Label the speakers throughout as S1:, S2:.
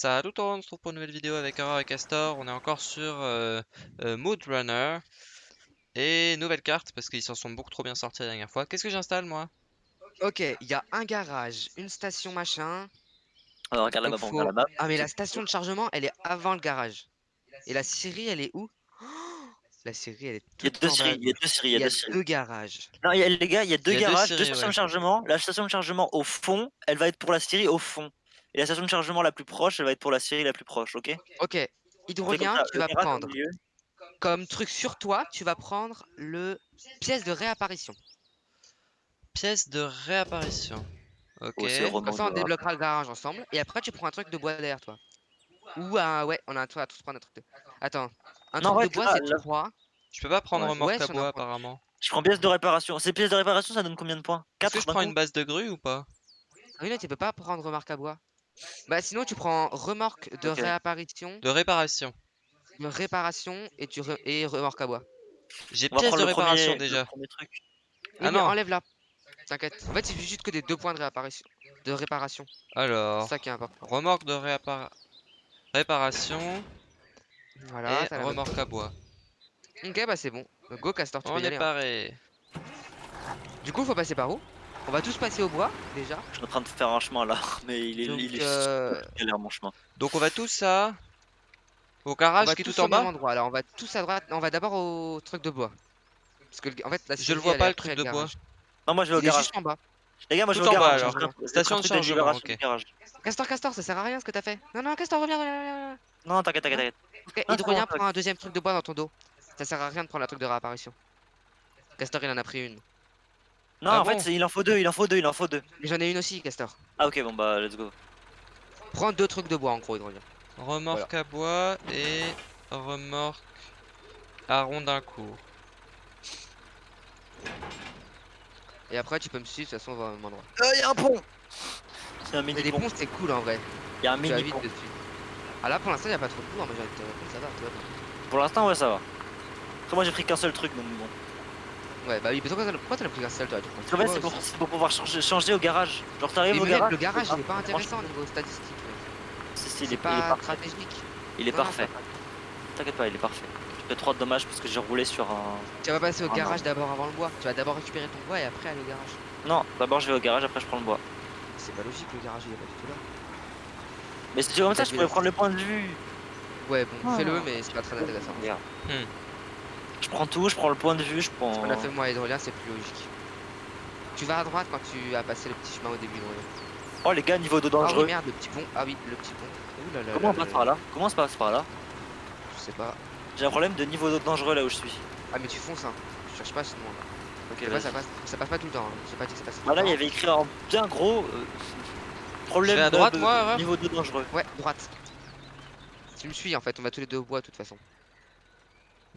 S1: Salut tout le monde, on se retrouve pour une nouvelle vidéo avec Aurore et Castor. On est encore sur euh, euh, Mood Runner. Et nouvelle carte parce qu'ils s'en sont beaucoup trop bien sortis la dernière fois. Qu'est-ce que j'installe moi?
S2: Ok, il y a un garage, une station machin.
S3: Alors regarde
S2: faut-
S3: la map.
S2: Ah mais la station de chargement, elle est avant le garage. Et la scierie, elle est où? Oh La scierie, elle est
S3: Il y a deux séries, il y a deux séries, il
S2: Il
S3: y a deux
S2: garages.
S3: Non, il y a- les gars, il y a deux
S1: Il y a deux
S3: garages,
S1: séries,
S3: deux stations
S1: ouais.
S3: de chargement. La station de chargement au fond, elle va être pour la série au fond. Et la station de chargement la plus proche, elle va être pour la série la plus proche, ok?
S2: Ok, hydrolien,
S3: ça,
S2: tu vas prendre comme truc sur toi, tu vas prendre le pièce de réapparition.
S1: Pièce de réapparition. Ok.
S3: Oh,
S2: Comme ça, on débloquera le garage ensemble. Et après, tu prends un truc de bois derrière toi. Ou un. Ouais, on a on va tous prendre un truc de. Attends. Un
S3: Non,
S2: truc
S3: ouais,
S2: de bois,
S3: là,
S2: c'est
S3: là-
S2: 3.
S1: Je peux pas prendre
S3: Ouais.
S1: remorque
S2: Ouais,
S1: à bois apparemment.
S3: Je prends pièce de réparation. Ces pièces de réparation, ça donne combien de points?
S1: Est-ce
S3: 4
S1: que je prends une base de grue ou pas?
S2: Ah oui, non, tu peux pas prendre remorque à bois. Bah, sinon, tu prends remorque de
S3: Ok.
S2: réapparition,
S1: De réparation.
S2: de réparation et, tu re- et remorque à bois.
S1: J'ai
S3: On va
S1: pièce de
S3: le premier,
S1: réparation
S3: le
S1: déjà.
S3: premier truc.
S2: Oui,
S1: Ah
S2: mais
S1: non.
S2: enlève-la. T'inquiète. En fait, il suffit juste que des deux points de réapparition. De réparation. C'est
S1: Alors,
S2: ça qui est important.
S1: remorque de réappar... réparation
S2: Voilà,
S1: et
S2: t'as la bonne.
S1: remorque à bois.
S2: Ok, bah c'est bon. Go, Castor, tu
S1: On
S2: peux y
S1: est
S2: aller. hein.
S1: paré.
S2: Du coup, faut passer par où? On va tous passer au bois, déjà.
S3: Je suis en train de faire un chemin là, mais il est,
S2: Donc,
S3: il est
S2: euh,
S3: galère mon chemin.
S1: Donc on va tous à... Au garage qui est
S2: tous
S1: tout en bas
S2: endroit. Alors, on va tous à droite. On va d'abord au truc de bois. Parce que, en fait, la
S1: Je le vois pas, le truc de bois.
S3: Non, moi je vais au
S2: Il est
S3: garage.
S2: juste en bas.
S3: Les gars, moi je vais au garage.
S1: Station de chargement.
S2: Castor, Castor, ça sert à rien ce que t'as fait. Non, non, Castor, reviens, reviens.
S3: Non, t'inquiète, t'inquiète, t'inquiète.
S2: Ok, Hydrolien prend un deuxième truc de bois dans ton dos. Ça sert à rien de prendre la truc de réapparition. Castor, il en a pris une.
S3: Non,
S1: Ah
S3: en fait, c'est- il en faut deux, il en faut deux, il en faut deux.
S2: Mais j'en ai une aussi, Castor.
S3: Ah, ok, bon bah, let's go.
S2: Prends deux trucs de bois en gros, Hydrolien.
S1: Remorque à bois et remorque à rondin court.
S2: Et après, tu peux me suivre, de toute façon, on va au même endroit.
S3: Euh, y a un pont C'est un
S2: Mais
S3: mini
S2: les
S3: pont.
S2: ponts, c'est cool en vrai.
S3: Y a un
S2: Tu
S3: mini pont.
S2: dessus. Ah là, pour l'instant, il a pas trop de bois. Moi, j'ai envie de te répondre, ça va, va bien.
S3: Pour l'instant, ouais, ça va. Après, moi j'ai pris qu'un seul truc, donc bon.
S2: Ouais, bah oui, mais pourquoi t'en as- pourquoi pris qu'un seul, toi
S3: En fait, c'est pour, c'est pouvoir changer, changer au garage. Genre, t'arrives au garage.
S2: le garage,
S3: ah,
S2: il est pas intéressant au niveau statistique. ouais.
S3: si, si, il, est,
S2: C'est
S3: il est
S2: pas
S3: parfait.
S2: stratégique.
S3: Il est
S2: Non,
S3: parfait. T'inquiète pas, il est parfait. Je fais trop de dommages parce que j'ai roulé sur un.
S2: Tu vas passer au garage d'abord avant le bois. Tu vas d'abord récupérer ton bois et après aller au garage.
S3: Non, d'abord je vais au garage, après je prends le bois.
S2: C'est pas logique, le garage il est pas du tout là.
S3: Mais si tu comme ça,
S2: T'as
S3: je pourrais prendre le point de vue.
S2: Ouais, bon,
S3: Ah.
S2: fais-le, mais c'est pas très intéressant.
S3: Je prends tout, je prends le point de vue, je prends.
S2: Qu'on a fait moi Hydrolien, c'est plus logique. Tu vas à droite quand tu as passé le petit chemin au début d'Hydrolien.
S3: Oh les gars, niveau d'eau
S2: Ah oui,
S3: dangereux.
S2: merde, le petit pont. Ah oui, le petit pont. Ouh là là
S3: Comment on passe
S2: là
S3: par là Comment on se passe par là?
S2: Je sais pas.
S3: J'ai un problème de niveau d'eau dangereux là où je suis.
S2: Ah, mais tu fonces, hein. Je cherche pas sinon. là.
S3: Ok,
S2: ça, passe, ça passe pas tout le temps. Hein. J'ai pas dit que ça passe tout
S3: Bah là, il y avait écrit en bien gros. euh, problème
S1: à
S3: de-
S1: droite,
S3: de-
S1: moi,
S3: niveau d'eau dangereux.
S2: Ouais, droite. Tu me suis en fait, on va tous les deux au bois de toute façon.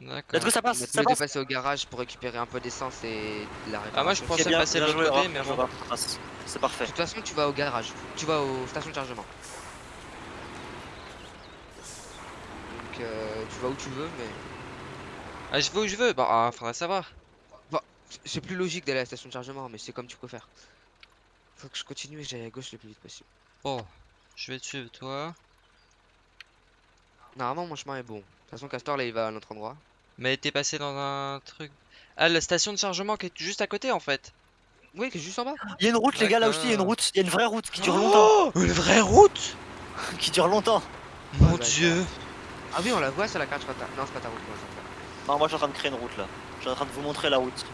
S1: D'accord.
S3: Let's go, ça passe,
S2: deux
S3: passe.
S2: passer au garage pour récérer un peu d'essence et de la réparation.
S1: Ah moi je pensais
S3: bien,
S1: passer de l'autre côté mais.
S3: C'est parfait.
S2: De toute façon, tu vas au garage. Tu vas aux stations de chargement. Donc, euh, tu vas où tu veux, mais.
S1: Ah je vais où je veux Bah ah, faudrait savoir.
S2: C'est plus logique d'aller à la station de chargement, mais c'est comme tu préfères. Faut que je continue et que j'aille à gauche le plus vite possible.
S1: Bon, je vais te suivre toi.
S2: Normalement, mon chemin est bon. De toute façon, Castor là il va à notre endroit.
S1: Mais t'es passé dans un truc... Ah la station de chargement qui est juste à côté en fait.
S2: Oui, qui est juste en bas.
S3: Il y a une route, les gars, là aussi, il y a une route. Il y a une vraie route qui dure longtemps.
S1: Oh Une vraie route
S3: Qui dure longtemps.
S1: Mon
S2: bah,
S1: dieu
S2: Ah oui, on la voit sur la carte, je t'as- Non, c'est pas ta route. moi, c'est pas.
S3: Non, moi je suis en train de créer une route là. Je suis en train de vous montrer la route.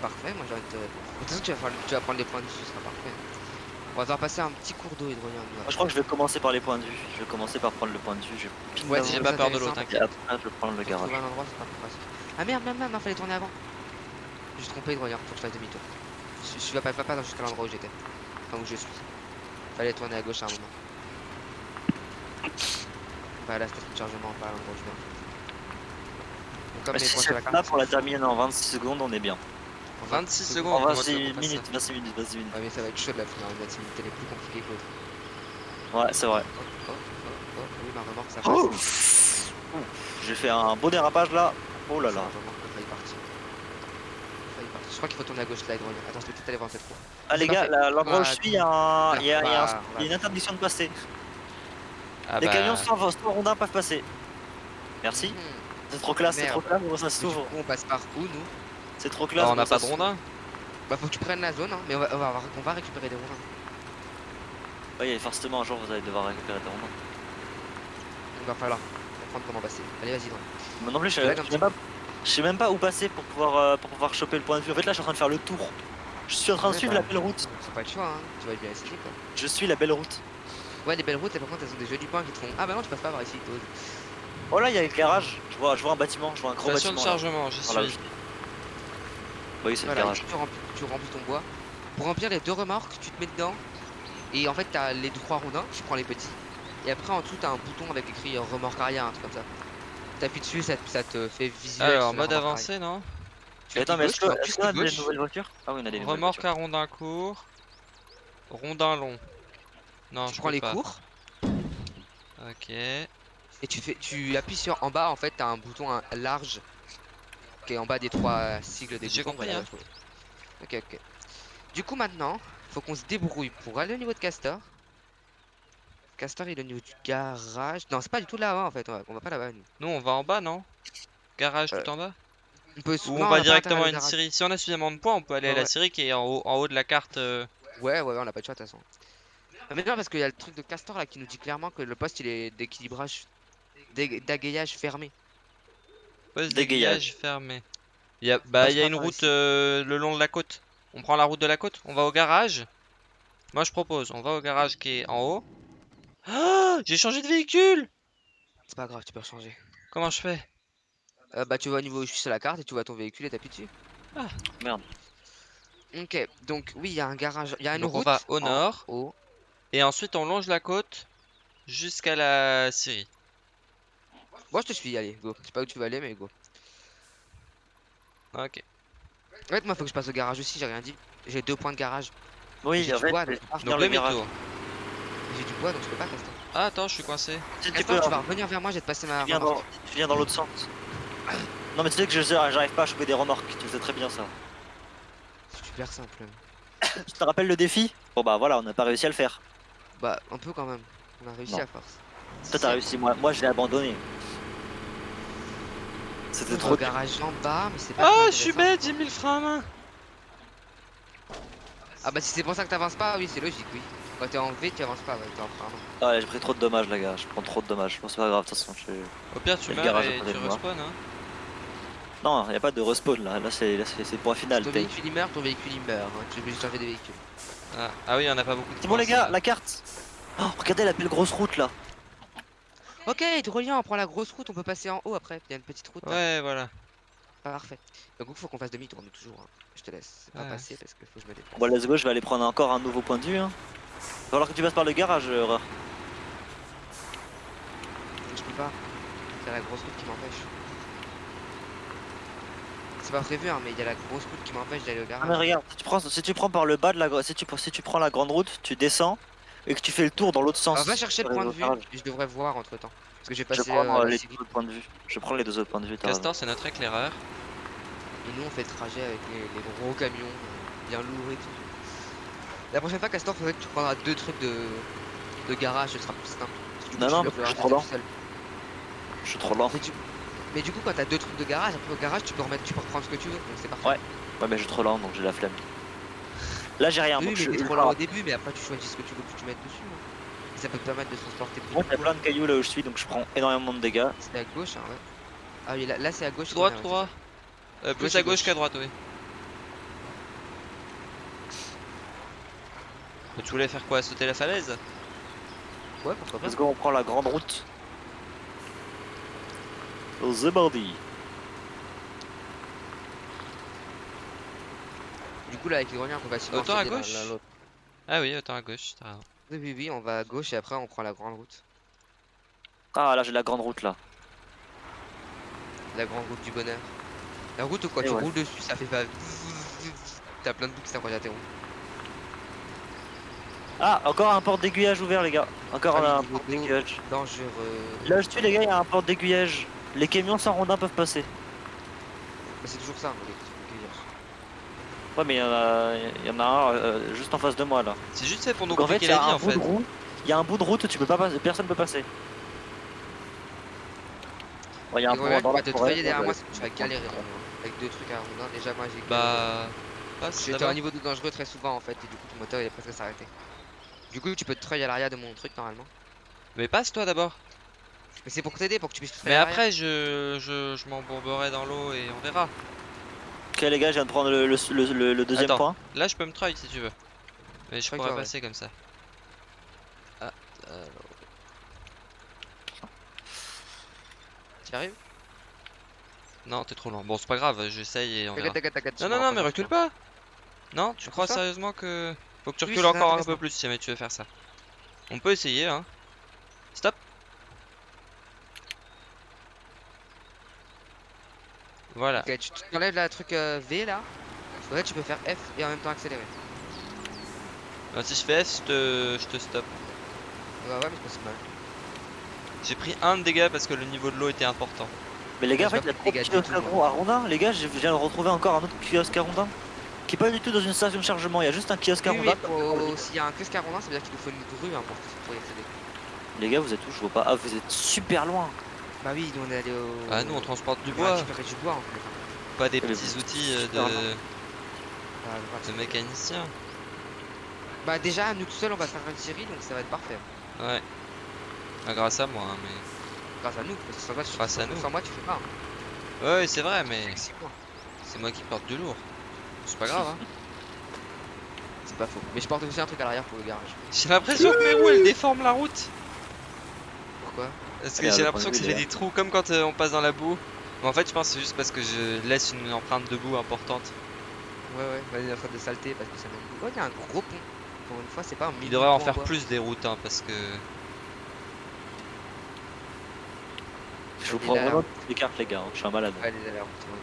S2: Parfait, moi j'ai envie de. De toute façon, tu vas, faire- tu vas prendre les points de vue, ce sera parfait. On va devoir passer un petit cours d'eau hydrolien.
S3: Moi je crois que je vais commencer par les points de vue. Je vais commencer par prendre le point de vue. Je
S2: Ouais, c'est
S1: J'ai pas peur de l'eau, t'inquiète.
S3: Après je vais prendre le garage.
S2: trouver un endroit, c'est pas plus facile. Ah merde, merde, merde, non, fallait tourner avant. J'ai trompé hydrolien, faut que je fasse demi-tour. Je, je vais pas, pas, pas jusqu'à l'endroit où j'étais. Enfin, où je suis. Fallait tourner à gauche à un moment. Pas à la station de chargement, pas à l'endroit où je viens. Donc, comme
S3: Mais
S2: les
S3: si
S2: points sur la carte. sont
S3: on la
S2: fixés,
S3: termine en 26 secondes, on est bien.
S2: En
S1: 26
S2: secondes.
S3: En
S1: comment tu veux
S3: 26
S1: qu'on fasse
S3: minutes,
S1: ça
S3: 26 minutes, 26 minutes.
S2: Ouais, mais ça va être chaud la finir. Une activité les plus compliquées que l'autre.
S3: Ouais, c'est vrai.
S2: Oh, oh, oh, oh, oui, ma remorque, ça
S3: Oh
S2: passe.
S3: J'ai fait un beau dérapage là. Oh là là.
S2: ma remorque a failli partir. Failli partir. Je crois qu'il faut tourner à gauche là, hydrolien. Attends, je vais peut-être aller voir cette fois.
S3: Ah les gars, la- l'endroit où je
S2: Ah,
S3: suis, il y a une interdiction de passer.
S1: Ah
S3: Les
S1: bah,
S3: camions sans, sans rondins peuvent passer. Merci.
S2: Mhm.
S3: C'est trop classe, c'est trop classe, ça s'ouvre.
S2: on passe par où, nous?
S3: C'est trop
S1: bah,
S3: classe.
S1: on n'a pas de
S3: s'ouvre.
S1: rondin.
S2: Bah, faut que tu prennes la zone, hein. Mais on va, on va, on va récupérer des rondins.
S3: Oui, forcément, un jour, vous allez devoir récupérer des rondins.
S2: Il va falloir comprendre comment passer. Allez, vas-y.
S3: Moi non plus, je sais,
S2: comme
S3: je sais même pas, je sais même pas où passer pour pouvoir, euh, pour pouvoir choper le point de vue. En fait, là, je suis en train de faire le tour. Je suis en train de suivre
S2: bah,
S3: la belle route.
S2: C'est pas le choix, hein. Tu vas bien essayer, quoi.
S3: Je suis la belle route.
S2: Ouais, les belles routes, par contre, elles ont des jolis points qui te font. Ah bah non, tu passes pas par ici, toi.
S3: Oh là, il y a l'éclairage. Je vois, je vois un bâtiment, je vois un gros
S1: Station de
S3: bâtiment.
S1: chargement, j'y
S3: Voilà,
S1: suis.
S3: Je- Oui, c'est
S2: Voilà, tu remplis, tu remplis ton bois. Pour remplir les deux remorques, tu te mets dedans. Et en fait, t'as les trois rondins, tu prends les petits. Et après, en dessous, t'as un bouton avec écrit euh, remorque arrière, un truc comme ça. T'appuies dessus, ça, te- ça te fait visuel.
S1: Alors,
S2: sur la
S1: mode avancé, non.
S2: Tu fais
S3: Attends, mais est-ce qu'on a des nouvelles voitures? Ah oui, on a des nouvelles
S1: Remorque
S3: voitures.
S1: à rondin court. Rondin long. Non,
S2: Tu
S1: je
S2: prends les
S1: pas.
S2: cours
S1: Ok.
S2: et tu fais, tu appuies sur en bas. En fait, t'as un bouton large qui est en bas des trois euh, sigles des
S1: J'ai compris, hein.
S2: Ok, ok. Du coup, maintenant, faut qu'on se débrouille pour aller au niveau de Castor. Castor, il est au niveau du garage. Non, c'est pas du tout là-bas en fait. On va, on va pas là-bas. nous.
S1: Nous, on va en bas, non? Garage
S2: Euh,
S1: tout en bas?
S2: On peut.
S1: Ou
S2: non,
S1: on va directement à une série Si on a suffisamment de points, on peut aller
S2: Ouais,
S1: à la
S2: ouais.
S1: série qui est en haut, en haut de la carte. euh,
S2: Ouais, ouais, ouais, on a pas de choix de toute façon. Mais non, parce qu'il y a le truc de Castor là qui nous dit clairement que le poste il est d'équilibrage, d'é- d'agayage fermé.
S1: Poste fermé. Il y a, bah,
S2: Passe
S1: il y a
S2: pas
S1: une route euh, le long de la côte. On prend la route de la côte On va au garage Moi, je propose. On va au garage qui est en haut. Ah J'ai changé de véhicule
S2: C'est pas grave, tu peux changer.
S1: Comment je fais?
S2: Euh, bah, tu vas au niveau où je suis sur la carte et tu vois ton véhicule et t'appuies dessus.
S3: Merde.
S2: Ok, donc oui, il y a un garage, il y a une
S1: Donc, on
S2: route.
S1: va au
S2: en
S1: nord.
S2: haut.
S1: Et ensuite, on longe la côte jusqu'à la Syrie.
S2: Moi je te suis, allez, go. Je sais pas où tu vas aller, mais go.
S1: Ok.
S2: En fait, moi faut que je passe au garage aussi, j'ai rien dit. J'ai deux points de garage.
S3: Oui,
S2: J'ai du bois, donc
S3: le.
S2: J'ai du bois donc je peux pas Castor.
S1: Ah, attends, je suis coincé.
S3: Tu sais, tu
S2: Castor,
S3: peux,
S2: tu vas revenir vers moi, je vais te passer ma
S3: tu viens
S2: remorque.
S3: dans, tu viens dans l'autre sens. Non, mais tu sais que je j'arrive pas à choper des remorques. Tu sais très bien ça.
S2: C'est super simple.
S3: Tu te rappelles le défi? Bon bah voilà, on n'a pas réussi à le faire.
S2: Bah, un peu quand même. On a réussi
S3: Non.
S2: à force.
S3: Toi t'as réussi, moi, moi je l'ai abandonné. C'était trop
S2: garage en bas, mais c'est pas.
S1: Ah,
S2: très
S1: je suis bête, j'ai mis le frein à main.
S2: Ah bah si c'est pour ça que t'avances pas, oui c'est logique, oui. Quand t'es en V, tu avances pas, ouais, t'es en frein.
S3: Ah ouais, j'ai pris trop de dommages, les gars. Je prends trop de dommages. Bon, c'est pas grave, de toute façon. je-
S1: Au pire, tu meurs
S3: garage à
S1: et tu respawn. Hein.
S3: Non, y a pas de respawn là. Là, c'est là, c'est c'est le point final.
S2: Ton véhicule il meurt, ton véhicule il meurt. hein. Tu de changer de véhicule.
S1: Ah. ah oui, on a pas beaucoup de
S3: C'est bon, les gars, la carte Oh, regardez la belle grosse route là.
S2: Ok, Drolien, on prend la grosse route, on peut passer en haut après. Il y a une petite route. là.
S1: Ouais, voilà.
S2: Parfait. Donc il faut qu'on fasse demi-tour, nous toujours. hein. Je te laisse pas
S1: Ouais.
S2: passer parce qu'il faut que je me déplace.
S3: Bon, let's go, je vais aller prendre encore un nouveau point de vue. Hein. Va falloir que tu passes par le garage, euh, Aurore.
S2: Je peux pas. C'est la grosse route qui m'empêche. C'est pas prévu, hein, mais il y a la grosse route qui m'empêche d'aller au
S3: Ah, mais
S2: garage.
S3: regarde, si tu, prends, si tu prends par le bas de la si tu, si tu prends la grande route, tu descends et que tu fais le tour dans l'autre sens.
S2: Alors, va chercher le point de vue, et je devrais voir entre temps. Parce que j'ai
S3: Je
S2: passé
S3: prends
S2: euh,
S3: les deux points de vue. Je prends les deux autres points de vue.
S1: Castor, c'est notre éclaireur.
S2: et nous on fait le trajet avec les, les gros camions, bien lourds et tout. La prochaine fois, Castor, faudrait que tu prendras deux trucs de, de garage, ce sera plus simple.
S3: Non,
S2: tu
S3: non, je suis trop
S2: seul.
S3: Je suis trop lent.
S2: Mais du, mais du coup, quand t'as deux trucs de garage, après au garage, tu peux remettre, tu peux reprendre ce que tu veux, donc c'est parfait.
S3: Ouais. Ouais, mais je suis trop lent donc j'ai la flemme. Là, j'ai rien.
S2: Oui,
S3: donc
S2: mais
S3: je
S2: trop lent au début, mais après tu choisis ce que tu veux que tu mettes dessus. hein. Et ça peut te permettre de se transporter plus
S3: Moi,
S2: vite.
S3: il y a plein de cailloux là où je suis donc je prends énormément de dégâts.
S2: C'est à gauche, hein, ouais. Ah oui, là, là, c'est à gauche.
S1: Droite,
S2: ouais, ouais,
S1: droit. Euh, plus
S2: Gauche
S1: à gauche qu'à droite, oui. Mais Tu voulais faire quoi Sauter la falaise?
S2: Ouais, pourquoi pas.
S3: Let's go, on prend la grande route. The Body.
S2: Du coup, là, avec les greniers, on peut facilement
S1: Autant à gauche. Ah oui, autant à gauche, t'as.
S2: Oui, oui, oui, on va à gauche et après on prend la grande route.
S3: Ah, là, j'ai la grande route là.
S2: La grande route du bonheur. La route quand
S3: Et
S2: tu
S3: ouais.
S2: roules dessus, ça fait pas. T'as plein de boucles, ça quand t'es rond.
S3: Ah, encore un port d'aiguillage ouvert, les gars. Encore
S2: Ah,
S3: un port d'aiguillage.
S2: Dangereux.
S3: Là, je suis, les gars, il y a un port d'aiguillage. Les camions sans rondin peuvent passer.
S2: Bah, c'est toujours ça.
S3: Ouais, mais il y en a, il y en a un euh, juste en face de moi là.
S1: C'est juste fait pour nous
S3: Donc en fait,
S1: compliquer
S3: il y
S1: la
S3: a
S1: vie
S3: un
S1: en
S3: bout
S1: fait.
S3: Il y a un bout de route où tu peux pas passer, personne peut passer. Ouais, il y a un dans la forêt,
S2: derrière
S3: ouais.
S2: moi, que tu vas galérer. Avec deux trucs à rondin. Déjà, moi j'ai.
S1: Bah. Passe
S2: J'étais à un niveau de dangereux très souvent en fait, et du coup ton moteur il est presque à s'arrêter. Du coup, tu peux te treuiller à l'arrière de mon truc normalement.
S1: Mais passe toi d'abord.
S2: Mais c'est pour t'aider, pour que tu puisses te
S1: Mais après, je, je, je m'embourberai dans l'eau et on verra.
S3: Ok les gars, je viens de prendre le, le, le- le- le deuxième
S1: Attends.
S3: point.
S1: Là, je peux me treuil si tu veux. Mais je pourrais
S2: ouais.
S1: passer comme ça. Ah, alors.
S2: T'y arrives?
S1: Non, t'es trop loin. Bon, c'est pas grave, j'essaye et on verra. Non, non, non, mais recule pas. Non, tu crois sérieusement que. Faut que tu recules encore un peu plus si jamais tu veux faire ça. On peut essayer, hein. Stop. Voilà.
S2: Ok, tu t'enlèves la truc euh, V là. En fait, tu peux faire F et en même temps accélérer.
S1: Alors, si je fais F, je te, je te stop.
S2: Ouais, ouais, mais c'est pas mal.
S1: J'ai pris un de dégâts parce que le niveau de l'eau était important.
S3: Mais les gars, en fait, il y a
S2: je
S3: trop de
S2: vois que les
S3: kiosques
S2: gars
S3: à Rondin. Les gars, je viens de retrouver encore un autre kiosque à Rondin. Qui est pas du tout dans une station de chargement, il y a juste un kiosque à Rondin.
S2: s'il y a un kiosque à rondin, ça veut dire qu'il nous faut une grue hein, pour, pour y accéder.
S3: Les gars, vous êtes où? Je vois pas. Ah, vous êtes super loin.
S2: Bah oui, nous on est allé au.
S1: Ah, nous on transporte du
S2: on
S1: bois,
S2: du bois en fait.
S1: pas des petits outils euh, de,
S2: Bah, voilà.
S1: de mécanicien.
S2: Bah déjà, nous tout seuls on va faire une série donc ça va être parfait.
S1: Ouais. Ah, grâce à moi, hein, mais.
S2: Grâce à nous, parce que sans moi tu,
S1: Grâce à nous.
S2: sans moi, tu fais pas. hein.
S1: Ouais, c'est vrai, mais c'est moi qui porte du lourd. C'est pas grave, hein.
S2: C'est pas faux. Mais je porte aussi un truc à l'arrière pour le garage.
S1: J'ai l'impression que mes roues elles déforment la route.
S2: Pourquoi?
S1: Parce que j'ai
S3: le
S1: l'impression que ça fait des trous comme quand euh, on passe dans la boue. Mais en fait, je pense que c'est juste parce que je laisse une empreinte de boue importante.
S2: Ouais, ouais, il en train de saleté parce que ça de- Oh, il y a un gros pont. Pour une fois, c'est pas un
S1: Il devrait en faire plus des routes, hein, parce que.
S3: Je vous prends vraiment toutes les cartes, les gars. hein. Je suis un malade.
S2: Ouais, les alertes, ouais.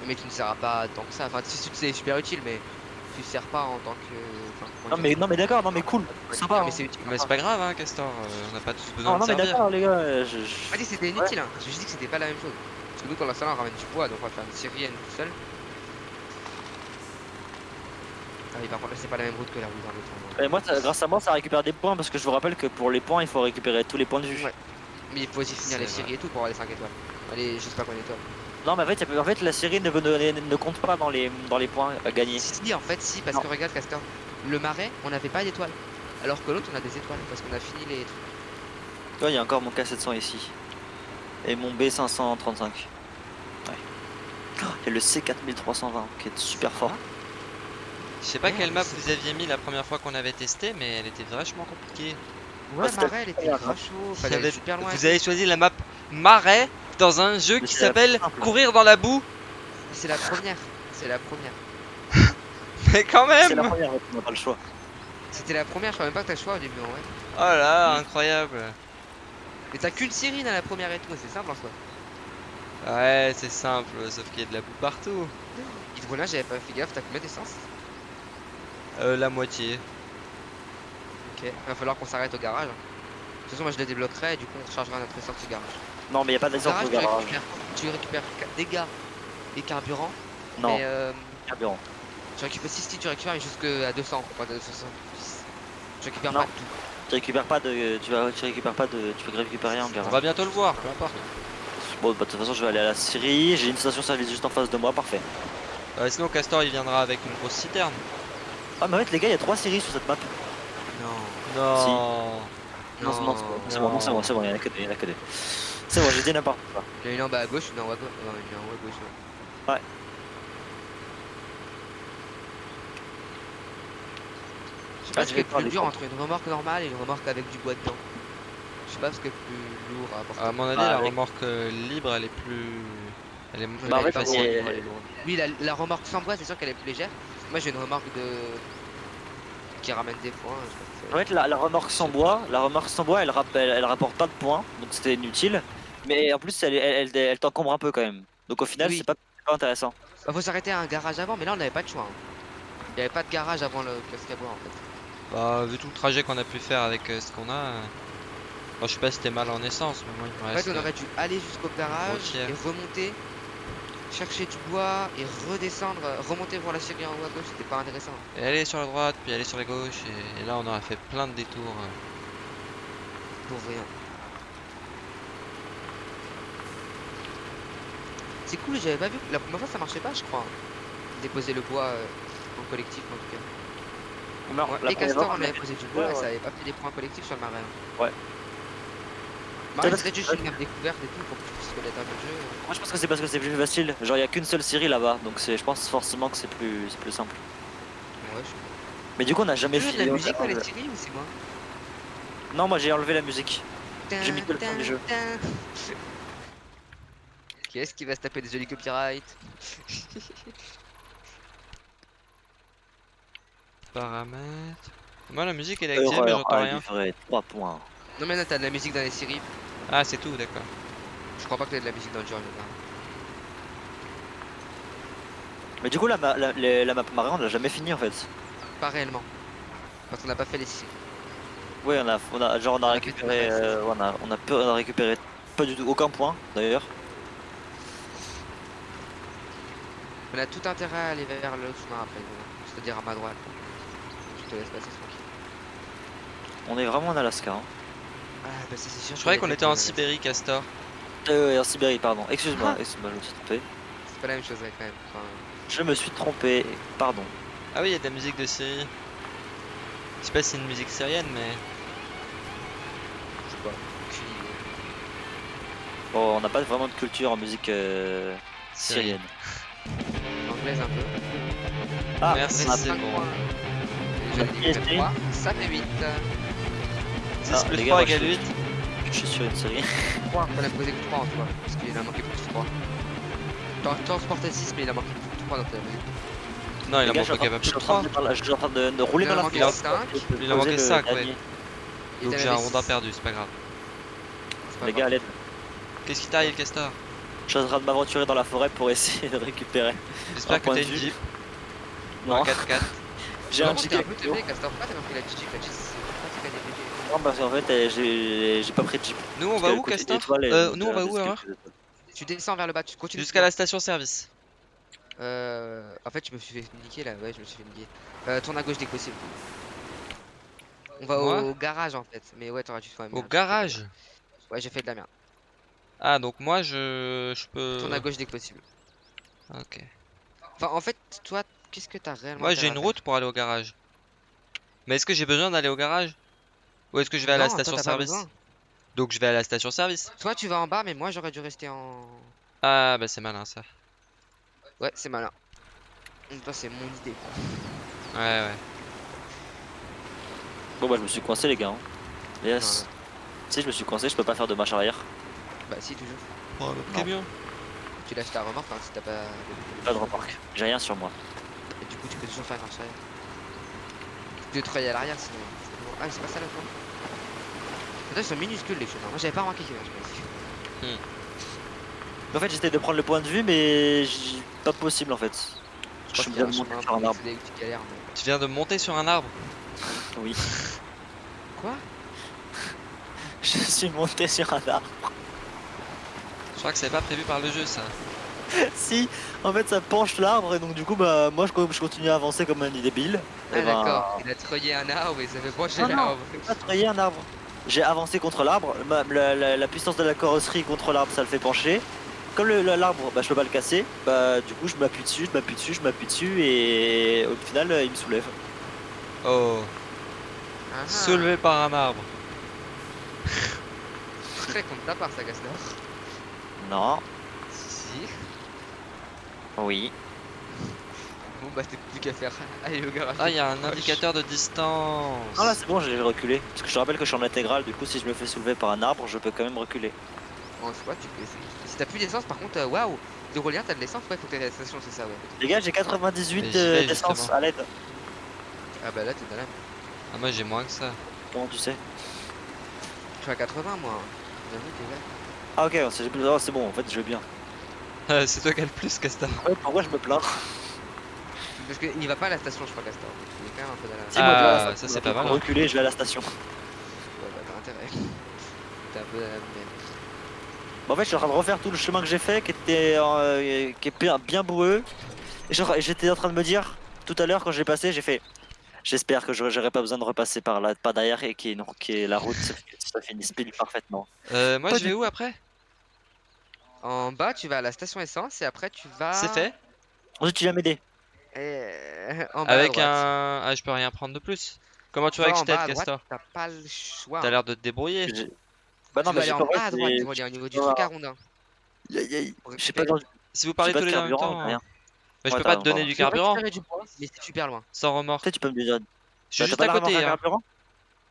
S2: Mais tu ne seras pas tant que ça. Enfin, si tu c'est super utile, mais tu sers pas en tant que. enfin,
S3: Non, mais, non, mais d'accord, non, mais cool.
S2: Ouais,
S3: Sympa.
S2: mais
S3: hein.
S2: c'est utile.
S1: Mais c'est pas grave, hein, Castor. euh, on n'a pas tous besoin
S3: Non, non,
S1: de
S3: mais
S1: servir.
S3: d'accord, les gars. euh, Je, je-
S2: J'ai pas dit que c'était inutile, hein. J'ai juste dit que c'était pas la même chose. Parce que nous, quand l'installant, on ramène du bois, donc on va faire une nous tout seul. Ah oui, par contre, là, c'est pas la même route que la route autre.
S3: Et moi, ça- grâce à moi, ça récupère des points parce que je vous rappelle que pour les points, il faut récupérer tous les points de vue.
S2: Ouais. Mais il faut aussi finir les séries et tout pour avoir les 5 étoiles. Allez, je sais pas combien d'étoiles.
S3: Non, mais en fait, en la série ne, ne, ne compte pas dans les, dans les points à gagner.
S2: Si, si, en fait, si, parce
S3: Non.
S2: que regarde, Castor, le marais, on n'avait pas d'étoiles. Alors que l'autre, on a des étoiles parce qu'on a fini les trucs.
S3: Tu vois, il y a encore mon K700 ici. Et mon B535. Ouais. Oh, Il y a le C4320 qui est super fort.
S1: Je sais pas quelle map vous aviez mis la première fois qu'on avait testé, mais elle était vachement compliquée.
S2: Ouais, marais, elle était grave chaud.
S1: Ça
S2: Fallait
S1: avait-
S2: aller super loin. et
S1: Vous avez choisi la map Marais dans un jeu
S3: Mais
S1: qui s'appelle. Courir dans la boue.
S2: C'est la première. C'est la première.
S1: Mais quand
S3: C'est la
S1: même
S3: première, on n'a pas le choix.
S2: C'était la première, je crois même pas que t'as le choix au début en vrai.
S1: Oh là, incroyable.
S2: Mais t'as qu'une série dans la première et tout, c'est simple en soi.
S1: Ouais, c'est simple, sauf qu'il y a de la boue partout.
S2: Hydrolage, j'avais pas fait gaffe, t'as combien d'essence?
S1: Euh, la moitié.
S2: Va falloir qu'on s'arrête au garage. De toute façon, moi je le débloquerai et du coup on rechargera notre essence au garage.
S3: Non, mais il n'y a pas
S2: Au
S3: d'essence
S2: garage,
S3: au
S2: tu
S3: garage.
S2: récupères, tu récupères ca- dégâts et carburant.
S3: Non,
S2: Mais euh,
S3: carburant.
S2: tu récupères si, si tu récupères mais jusqu'à 200, pas de 200. Tu récupères
S3: Non.
S2: pas tout.
S3: Tu récupères pas de. Tu, vas, tu récupères pas de. Tu peux récupérer en
S1: On
S3: garage.
S1: va bientôt le voir, peu importe.
S3: Bon, bah, de toute façon, je vais aller à la Syrie. J'ai une station-service juste en face de moi, parfait.
S1: Euh, sinon, Castor il viendra avec une grosse citerne.
S3: Ah, mais en fait, les gars, il y a trois séries sur cette map.
S2: Non.
S1: Non.
S3: Non, c'est bon, c'est bon, c'est bon, c'est bon, il y en a que deux, il y en a que deux. C'est bon, j'ai dit n'importe quoi.
S2: Il y en a une en bas à gauche, une en haut à gauche. Non, une en haut à gauche. ouais.
S3: Ouais.
S2: Je sais pas
S3: Ah,
S2: ce
S3: je
S2: qui est plus dur entre une remorque normale et une remorque avec du bois dedans. Je sais pas ce qui est plus lourd à apporter.
S1: À mon avis,
S3: Ah,
S1: la
S3: avec-
S1: remorque euh, libre, elle est plus. Elle est,
S3: Bah,
S2: elle est pas
S1: facile.
S3: c'est-
S2: lourde, elle est lourde. Oui, la, la remorque sans bois, c'est sûr qu'elle est plus légère. Moi, j'ai une remorque de. Qui ramène des points.
S3: En fait, la, la remorque sans bois, la remorque sans bois, elle, elle, elle rapporte pas de points, donc c'était inutile. Mais en plus, elle, elle, elle, elle t'encombre un peu quand même. Donc au final,
S2: Oui.
S3: c'est pas, intéressant.
S2: Bah, faut s'arrêter à un garage avant, mais là, on n'avait pas de choix. hein. Il n'y avait pas de garage avant le casque à bois en fait.
S1: Bah, vu tout le trajet qu'on a pu faire avec euh, ce qu'on a. euh, Bon, je sais pas si c'était mal en essence, mais moi il me
S2: En
S1: reste.
S2: fait, on aurait dû aller jusqu'au garage
S1: Routière.
S2: et remonter, chercher du bois et redescendre, remonter voir la série en haut à gauche, c'était pas intéressant.
S1: Et aller sur la droite, puis aller sur la gauche, et, et là on aurait fait plein de détours. euh.
S2: pour rien. C'est cool, j'avais pas vu. La première fois ça marchait pas, je crois. hein. Déposer le bois euh, en collectif en tout cas.
S3: Non,
S2: Ouais,
S3: la
S2: les castors, on avait posé du
S3: ouais,
S2: bois et ça avait pas fait des points collectifs sur le marais. hein.
S3: Ouais.
S2: Marais,
S3: parce que-
S2: juste une map découverte et tout pour que tu puisses connaître un peu le jeu.
S3: Moi je pense que c'est parce que c'est plus facile. Genre il y a qu'une seule série là-bas, donc c'est je pense forcément que c'est plus c'est plus simple.
S2: Ouais, je
S3: Mais du coup on n'a jamais
S2: Tu
S3: fini.
S2: la musique dans les séries ou c'est moi
S3: Non moi j'ai enlevé la musique. J'ai mis que le premier jeu.
S2: Qui est-ce qui va se taper des jolis copyrights
S1: Paramètres. Moi, la musique elle est activée, mais j'entends
S3: à
S1: rien.
S3: livrer, 3 points.
S2: Non mais là t'as de la musique dans les séries.
S1: Ah, c'est tout, d'accord.
S2: Je crois pas que t'aies de la musique dans le jeu.
S3: Mais du coup la, ma- la, les- la map marée on l'a jamais fini en fait.
S2: Pas réellement. Parce qu'on n'a pas fait les séries.
S3: Ouais on a, on a genre on a
S2: On
S3: récupéré euh, on, a, on, a peu- on a récupéré pas du tout aucun point d'ailleurs.
S2: On a tout intérêt à aller vers le sous après, c'est-à-dire à ma droite. Je te laisse passer tranquille.
S3: On est vraiment en Alaska. Hein.
S2: Ah bah c'est sûr.
S1: Je croyais qu'on était en Sibérie, Castor.
S3: Euh, en Sibérie pardon. Excuse-moi,
S2: Ah.
S3: excuse-moi je me suis trompé.
S2: C'est pas la même chose ouais, quand même. Enfin,
S3: Je me suis trompé, pardon.
S1: Ah oui, il y a de la musique de série. Je sais pas si c'est une musique syrienne, mais.
S2: je sais pas. Aucune idée.
S3: Bon, on n'a pas vraiment de culture en musique euh, syrienne.
S2: Anglaise un peu.
S3: Ah,
S1: Merci, c'est bon.
S3: piégé.
S2: 3, ça fait 8.
S1: 6
S3: Ah,
S1: plus
S3: les
S1: 3
S3: gars,
S1: égale
S3: moi,
S1: 8.
S3: je suis sur une série.
S2: 3, on a posé que 3 en cas. Parce qu'il a manqué plus que 3. T'en transportais 6 mais il a manqué plus que 3 donc t'as posé
S1: Non, il a manqué pas
S3: train-
S1: plus
S3: je
S1: de
S3: suis en train
S1: 3.
S3: de par la- je suis en train de, de rouler
S2: Il
S3: dans
S2: en
S3: la
S2: a manqué
S3: forêt.
S2: cinq.
S3: Je peux
S1: Il
S3: le
S1: cinq, ouais. Donc j'ai un rondin perdu, c'est pas grave.
S3: Les gars, à l'aide.
S1: Qu'est-ce qui t'arrive, Castor?
S3: Je suis en train de m'aventurer dans la forêt pour essayer de récupérer.
S1: J'espère
S3: Un
S1: que t'as une. Jeep.
S3: Non,
S1: Un 4x4.
S3: j'ai
S2: Par
S3: un Jeep.
S2: Castor? Pourquoi t'as pas pris la Jeep La Jeep, c'est pratique à développer.
S3: Non, parce qu'en fait, euh, j'ai j'ai pas pris de Jeep.
S1: Nous, on va où, Castor Euh, Nous, on va où,
S3: étoiles.
S2: Tu descends vers le bas, tu continues.
S1: Jusqu'à la station service.
S2: Euh. En fait, je me suis fait niquer là, ouais, je me suis fait niquer. Euh, tourne à gauche dès que possible. On va
S1: Moi
S2: au garage en fait, mais ouais, t'auras quand même.
S1: Au garage
S2: Ouais, j'ai fait de la merde.
S1: Ah, donc moi, je, je peux.
S2: Tourne à gauche dès que possible.
S1: Ok.
S2: Enfin, en fait, toi, qu'est-ce que t'as réellement
S1: Moi, j'ai une
S2: faire
S1: route pour aller au garage. Mais est-ce que j'ai besoin d'aller au garage? Ou est-ce que je vais à la station service. Donc je vais à la station service.
S2: Toi, tu vas en bas, mais moi, j'aurais dû rester en.
S1: Ah, bah c'est malin ça.
S2: Ouais, c'est malin. Toi, c'est mon idée.
S1: Ouais, ouais.
S3: Bon, bah, je me suis coincé, les gars. hein. Yes. Si, je me suis coincé, je peux pas faire de marche arrière.
S2: Bah, si, toujours.
S1: Oh, bien.
S2: Tu lâches ta remorque hein, si t'as pas.
S3: Pas de remorque. J'ai rien sur moi.
S2: Et du coup, tu peux toujours faire marche arrière. Tu peux travailler à l'arrière sinon. Ah, mais c'est pas ça le point. Attends, ils sont minuscules les chemins. Moi, j'avais pas remarqué qu'ils étaient minuscules.
S3: En fait, j'essaie de prendre le point de vue, mais j'ai- pas possible en fait.
S2: Je qu'il y a un
S3: monté
S2: chemin
S3: sur un arbre.
S2: tu galères, mais-
S1: Tu viens de monter sur un arbre
S3: Oui.
S2: Quoi?
S3: Je suis monté sur un arbre.
S1: Je crois que c'est pas prévu par le jeu ça.
S3: si, en fait, ça penche l'arbre et donc du coup, bah, moi, je, je continue à avancer comme un débile.
S2: Ah,
S3: Et ben,
S2: d'accord. Il a treuillé un arbre et ça fait pencher l'arbre.
S3: pas trahir un arbre. J'ai avancé contre l'arbre, ma- la, la- la puissance de la carrosserie contre l'arbre ça le fait pencher. Comme l'arbre, bah, je peux pas le casser, bah du coup je m'appuie dessus, je m'appuie dessus, je m'appuie dessus et au final euh, il me soulève.
S1: Oh,
S2: ah.
S1: soulevé par un arbre.
S2: Très contre ta part, ça, Gaston.
S3: Non,
S2: Si.
S3: oui.
S2: Bon, bah, t'es plus qu'à faire. Allez au garage.
S1: Ah, il y a un
S2: Proche.
S1: indicateur de distance.
S3: Ah là c'est bon, j'ai reculé. Parce que je te rappelle que je suis en intégrale, du coup si je me fais soulever par un arbre, je peux quand même reculer.
S2: En soi, tu peux essayer. Si t'as plus d'essence, par contre, euh, waouh. Hydrolien, t'as de l'essence, ouais, faut que t'aies la station, c'est ça, ouais.
S3: Les gars, j'ai 98
S1: Mais j'y
S3: euh, d'essence à l'aide.
S2: Ah, bah là, t'es dans la.
S1: Ah, moi j'ai moins que ça.
S3: Comment tu sais?
S2: Je suis à 80, moi. J'avoue que ouais.
S3: Ah ok, c'est oh, c'est bon, en fait je vais bien.
S1: C'est toi qui as le plus, Castor.
S3: Ouais, pourquoi je me plains?
S2: Parce qu'il n'y va pas à la station, je crois, Castor. Il est quand même un peu dans la.
S3: Si, moi,
S1: Ah,
S3: station,
S1: ça, c'est pas mal, hein.
S3: Reculer, je vais à la station.
S2: Ouais, bah, t'as intérêt. T'es un peu dans la même.
S3: Bon, en fait, je suis en train de refaire tout le chemin que j'ai fait, qui était euh, qui est bien, bien boueux. Et j'étais en train de me dire, tout à l'heure, quand j'ai passé, j'ai fait J'espère que j'aurai pas besoin de repasser par là, pas derrière et qui est, la route, ça, finisse pile parfaitement.
S1: Euh, moi
S3: Pas
S1: je vais où après?
S2: En bas, tu vas à la station essence et après tu vas.
S1: C'est fait?
S3: Ensuite, tu viens m'aider.
S2: Euh, en bas à
S1: Avec un... Ah je peux rien prendre de plus. Comment tu vas
S2: Va
S1: avec Stead, Castor
S2: T'as pas le choix.
S1: T'as l'air de te débrouiller.
S3: Bah
S2: Tu
S3: non,
S2: vas
S3: mais
S2: aller en
S3: pas
S2: bas à droite,
S3: j'ai-
S2: Hydrolien, au niveau du truc à rondin. Pour
S3: J'ai pas
S1: Si vous parlez tous les deux en même temps, hein. mais je peux pas te donner du
S2: Tu peux
S1: carburant
S2: mais c'est super loin.
S1: sans remorque.
S3: Peut-être tu peux me dire.
S1: Je suis
S3: Bah,
S1: juste à côté. hein.
S3: carburant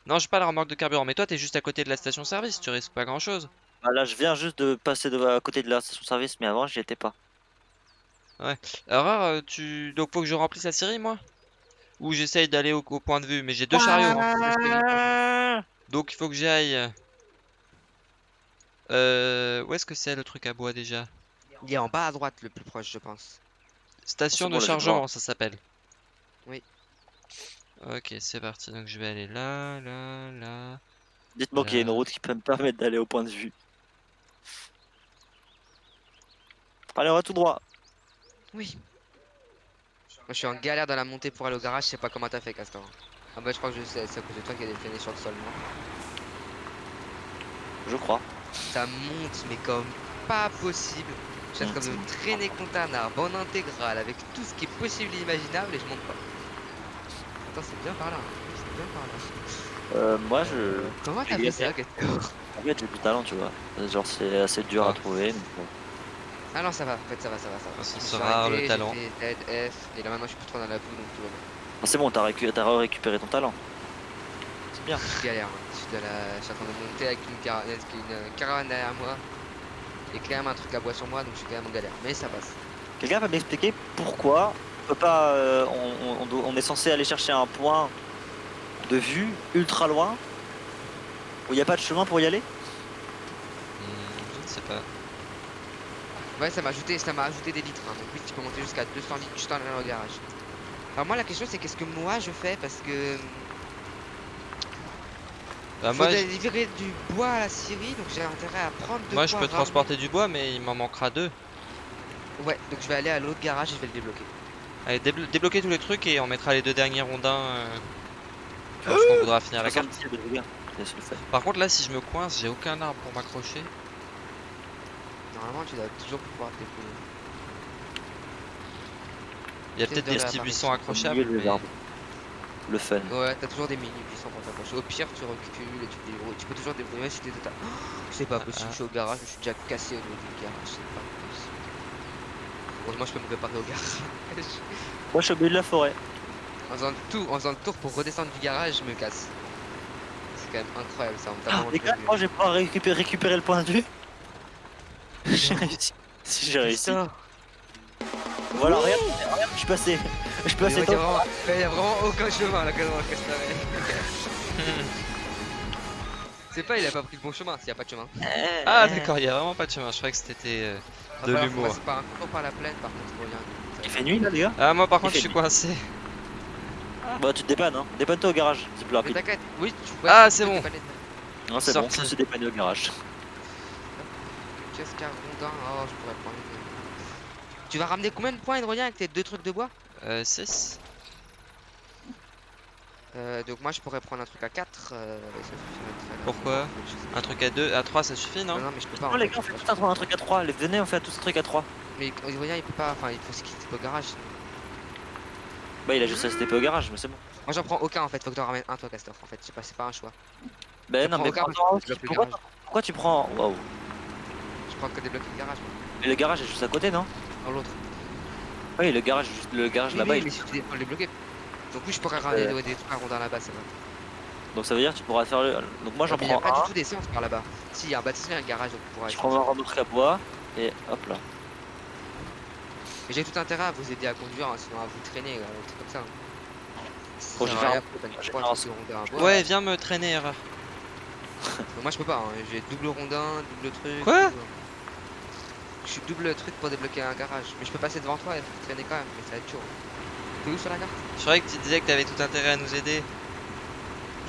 S1: Non, j'ai pas la remorque de carburant, mais toi t'es juste à côté de la station service, tu risques pas grand chose.
S3: Bah là, je viens juste de passer de, à côté de la station service, mais avant, j'y étais pas.
S1: Alors, euh, tu... donc faut que je remplisse la série moi? Ou j'essaye d'aller au, au point de vue, mais j'ai deux chariots.
S3: Ah
S1: Donc il faut que j'aille. Euh, où est-ce que c'est le truc à bois déjà?
S2: Il est en bas à droite le plus proche, je pense.
S1: Station de chargement, ça s'appelle.
S2: Oui.
S1: Ok, c'est parti. Donc je vais aller là, là, là.
S3: Dites-moi qu'il y a une route qui peut me permettre d'aller au point de vue. Allez, on va tout droit.
S2: Oui. Moi, je suis en galère dans la montée pour aller au garage, je sais pas comment t'as fait, Castor. Ah bah, je crois que je sais, c'est à cause de toi qu'il y a des traînées sur le sol, moi.
S3: Je crois.
S2: Ça monte, mais comme pas possible. Je suis en train de me traîner contre un arbre en intégrale avec tout ce qui est possible et imaginable et je monte pas. Attends, c'est bien par là. hein. C'est bien par là.
S3: Euh, moi, je.
S2: Comment t'as
S3: j'ai
S2: fait ça, Castor
S3: En fait, j'ai du talent, tu vois. Genre, c'est assez dur à
S1: Ah.
S3: trouver. mais bon.
S2: Ah non, ça va, en fait, ça va, ça va, ça va.
S1: Ah, sera
S2: arrêté,
S1: le talent.
S2: fait Z, F, et là maintenant je suis plus trop dans la boue donc tout va bien.
S3: Ah, c'est bon, t'as récu- t'as récupéré ton talent. C'est bien.
S2: Je galère, hein. je, suis de la... je suis en train de monter avec une, cara- avec une caravane derrière moi et quand même un truc à bois sur moi donc je suis quand même en galère. Mais ça passe.
S3: Quelqu'un va m'expliquer pourquoi on peut pas. euh, on, on- on doit- on est censé aller chercher un point de vue ultra loin où il n'y a pas de chemin pour y aller?
S1: Hmm, je ne sais pas.
S2: Ouais, ça m'a ajouté, ça m'a ajouté des litres. hein. Donc oui, tu peux monter jusqu'à 200 litres juste en allant au garage. Alors moi la question c'est qu'est-ce que moi je fais? Parce que
S1: Bah,
S2: faut
S1: moi, je-
S2: du bois à la Syrie donc j'ai intérêt à prendre de
S1: moi je peux
S2: ramener.
S1: transporter du bois, mais il m'en manquera deux.
S2: Ouais, donc je vais aller à l'autre garage et je vais le débloquer.
S1: Allez, déblo- débloquer tous les trucs et on mettra les deux derniers rondins euh, lorsqu'on voudra finir la carte.
S3: 70, le gars. Laisse le faire.
S1: Par contre, là, si je me coince, j'ai aucun arbre pour m'accrocher.
S2: Normalement tu dois toujours pouvoir te débrouiller.
S1: Il y a peut-être
S2: de
S1: des petits buissons accrochables.
S3: milieu
S1: mais-.
S3: Le fun.
S2: Ouais, t'as toujours des mini buissons pour t'accrocher. Au pire, tu recules et tu te débrouilles. Tu peux toujours débrouiller si t'es total. Oh, c'est pas
S1: Ah,
S2: possible,
S1: ah.
S2: je suis au garage, je suis déjà cassé au niveau du garage. C'est pas possible. Heureusement, je peux me préparer au garage.
S3: Moi, je suis au milieu de la forêt.
S2: en faisant le tour, en faisant le tour pour redescendre du garage, je me casse. C'est quand même incroyable ça. On t'a
S3: Ah,
S2: vraiment
S3: les gars, moi, pouvoir récupérer, récupérer le point de vue. J'ai réussi. Si j'ai réussi. Voilà, regarde, regarde, je suis passé. Je suis passé
S2: ouais, y a
S3: dans-
S2: vraiment, ouais, y a vraiment aucun chemin là quand Castoré. C'est pas, il a pas pris le bon chemin s'il y a pas de chemin.
S1: Ah, d'accord, il y a vraiment pas de chemin. Je croyais que c'était euh,
S2: Va
S1: de l'humour.
S2: par un cours par la plaine, par contre, pour rien.
S3: Il fait nuit là, les gars
S1: Ah, moi par
S3: Il
S1: contre, je suis
S3: nuit.
S1: coincé.
S3: Bah, tu te dépannes, hein. Dépanne-toi au garage, c'est plus
S2: Mais
S3: rapide.
S2: t'inquiète, oui, tu
S1: Ah, c'est bon.
S3: Non, c'est bon, me suis dépanné au garage.
S2: Qu'est-ce qu'un rondin Oh, je pourrais prendre une. Tu vas ramener combien de points hydrolien avec tes deux trucs de bois?
S1: Euh, 6.
S2: euh, Donc moi je pourrais prendre un truc à 4. Euh, ça suffirait très
S1: Pourquoi? Un truc à 2, à 3, ça suffit, non?
S2: Non, non, mais je peux pas.
S3: Non, les gars, on fait tout
S2: pas.
S3: un, un truc à 3. Les venez, on fait tous un truc à 3.
S2: Mais hydrolien il peut pas. Enfin, il faut ce qu'il au garage.
S3: Bah, il a juste à se TP au garage, mais c'est bon.
S2: Moi j'en prends aucun en fait. Faut que t'en ramènes un toi, Castor. En fait, je sais pas, c'est pas un choix.
S3: Bah, non, mais pourquoi, pourquoi, tu prends. Waouh.
S2: Je prends que débloquer le garage.
S3: Et le garage est juste à côté, non?
S2: Dans l'autre.
S3: Oui, le garage, juste le garage
S2: Oui,
S3: là-bas.
S2: oui,
S3: il-
S2: mais si tu dé- débloquer. Donc oui, je pourrais ramener
S3: Euh.
S2: des trucs à rondins là-bas, c'est vrai.
S3: Donc ça veut dire que tu pourras faire le. Donc moi, j'en
S2: Mais il y a
S3: prends
S2: pas
S3: un.
S2: du tout d'essence par là-bas. Si, il y a un bâtiment et un garage, donc on pourra
S3: Je prends un remorque à bois. Et hop là.
S2: Mais j'ai tout intérêt à vous aider à conduire, hein, sinon à vous traîner, euh, un truc comme ça. hein.
S3: Je
S2: bois.
S1: Ouais, viens me traîner.
S2: Mais Moi je peux pas, hein, j'ai double rondin, double truc.
S1: Quoi?
S2: tout. Je suis double truc pour débloquer un garage. Mais je peux passer devant toi et vous traîner quand même, mais ça va être chaud. T'es où sur la carte?
S1: Je croyais que tu disais que t'avais tout intérêt à nous aider.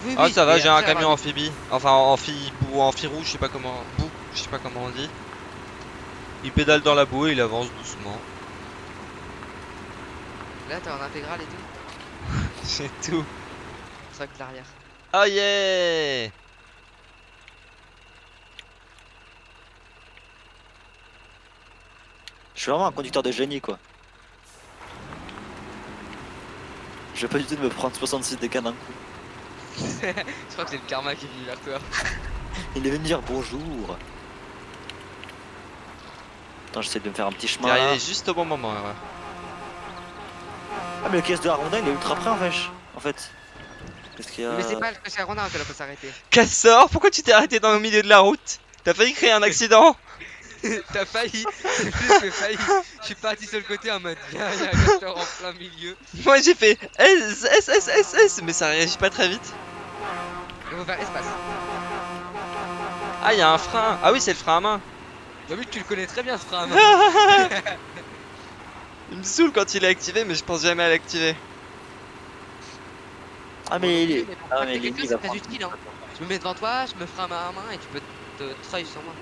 S2: Oui,
S1: Ah,
S2: oui,
S1: ça va, j'ai un camion amphibie. Enfin, amphi ou amphi rouge, je sais pas comment. Boue, je sais pas comment on dit. Il pédale dans la boue et il avance doucement.
S2: Là t'es en intégrale et tout.
S1: J'ai tout.
S2: C'est vrai que l'arrière.
S1: Oh yeah
S3: Je suis vraiment un conducteur de génie quoi. Je vais pas du tout de me prendre 66 dégâts d'un coup.
S2: Je crois que c'est le karma qui est venu vers toi.
S3: Il est venu me dire bonjour. Attends, j'essaie de me faire un petit chemin là.
S1: arrivé juste au bon moment. ouais.
S3: Ah mais le caisse de la Ronda il est ultra près en fait. En fait. Qu'est-ce qu'il y a
S2: Mais c'est pas le cocher Rondin que là peut s'arrêter.
S1: Castor, pourquoi tu t'es arrêté dans le milieu de la route? T'as failli créer un accident?
S2: T'as failli, que failli. Je suis parti sur le côté en mode viens, il y a un castor en plein milieu.
S1: Moi j'ai fait S, S, S, S, S, mais ça réagit pas très vite.
S2: Il faut faire espace.
S1: Ah, il y a un frein. Ah oui, c'est le frein à main.
S2: Bah oui, tu le connais très bien ce frein à main.
S1: Il me saoule quand il est activé, mais je pense jamais à l'activer.
S3: Ah mais il est. Ah mais il est
S2: quelqu'un,
S3: il
S2: utile. Hein. Je me mets devant toi, je me freine à main et tu peux te treuil sur moi.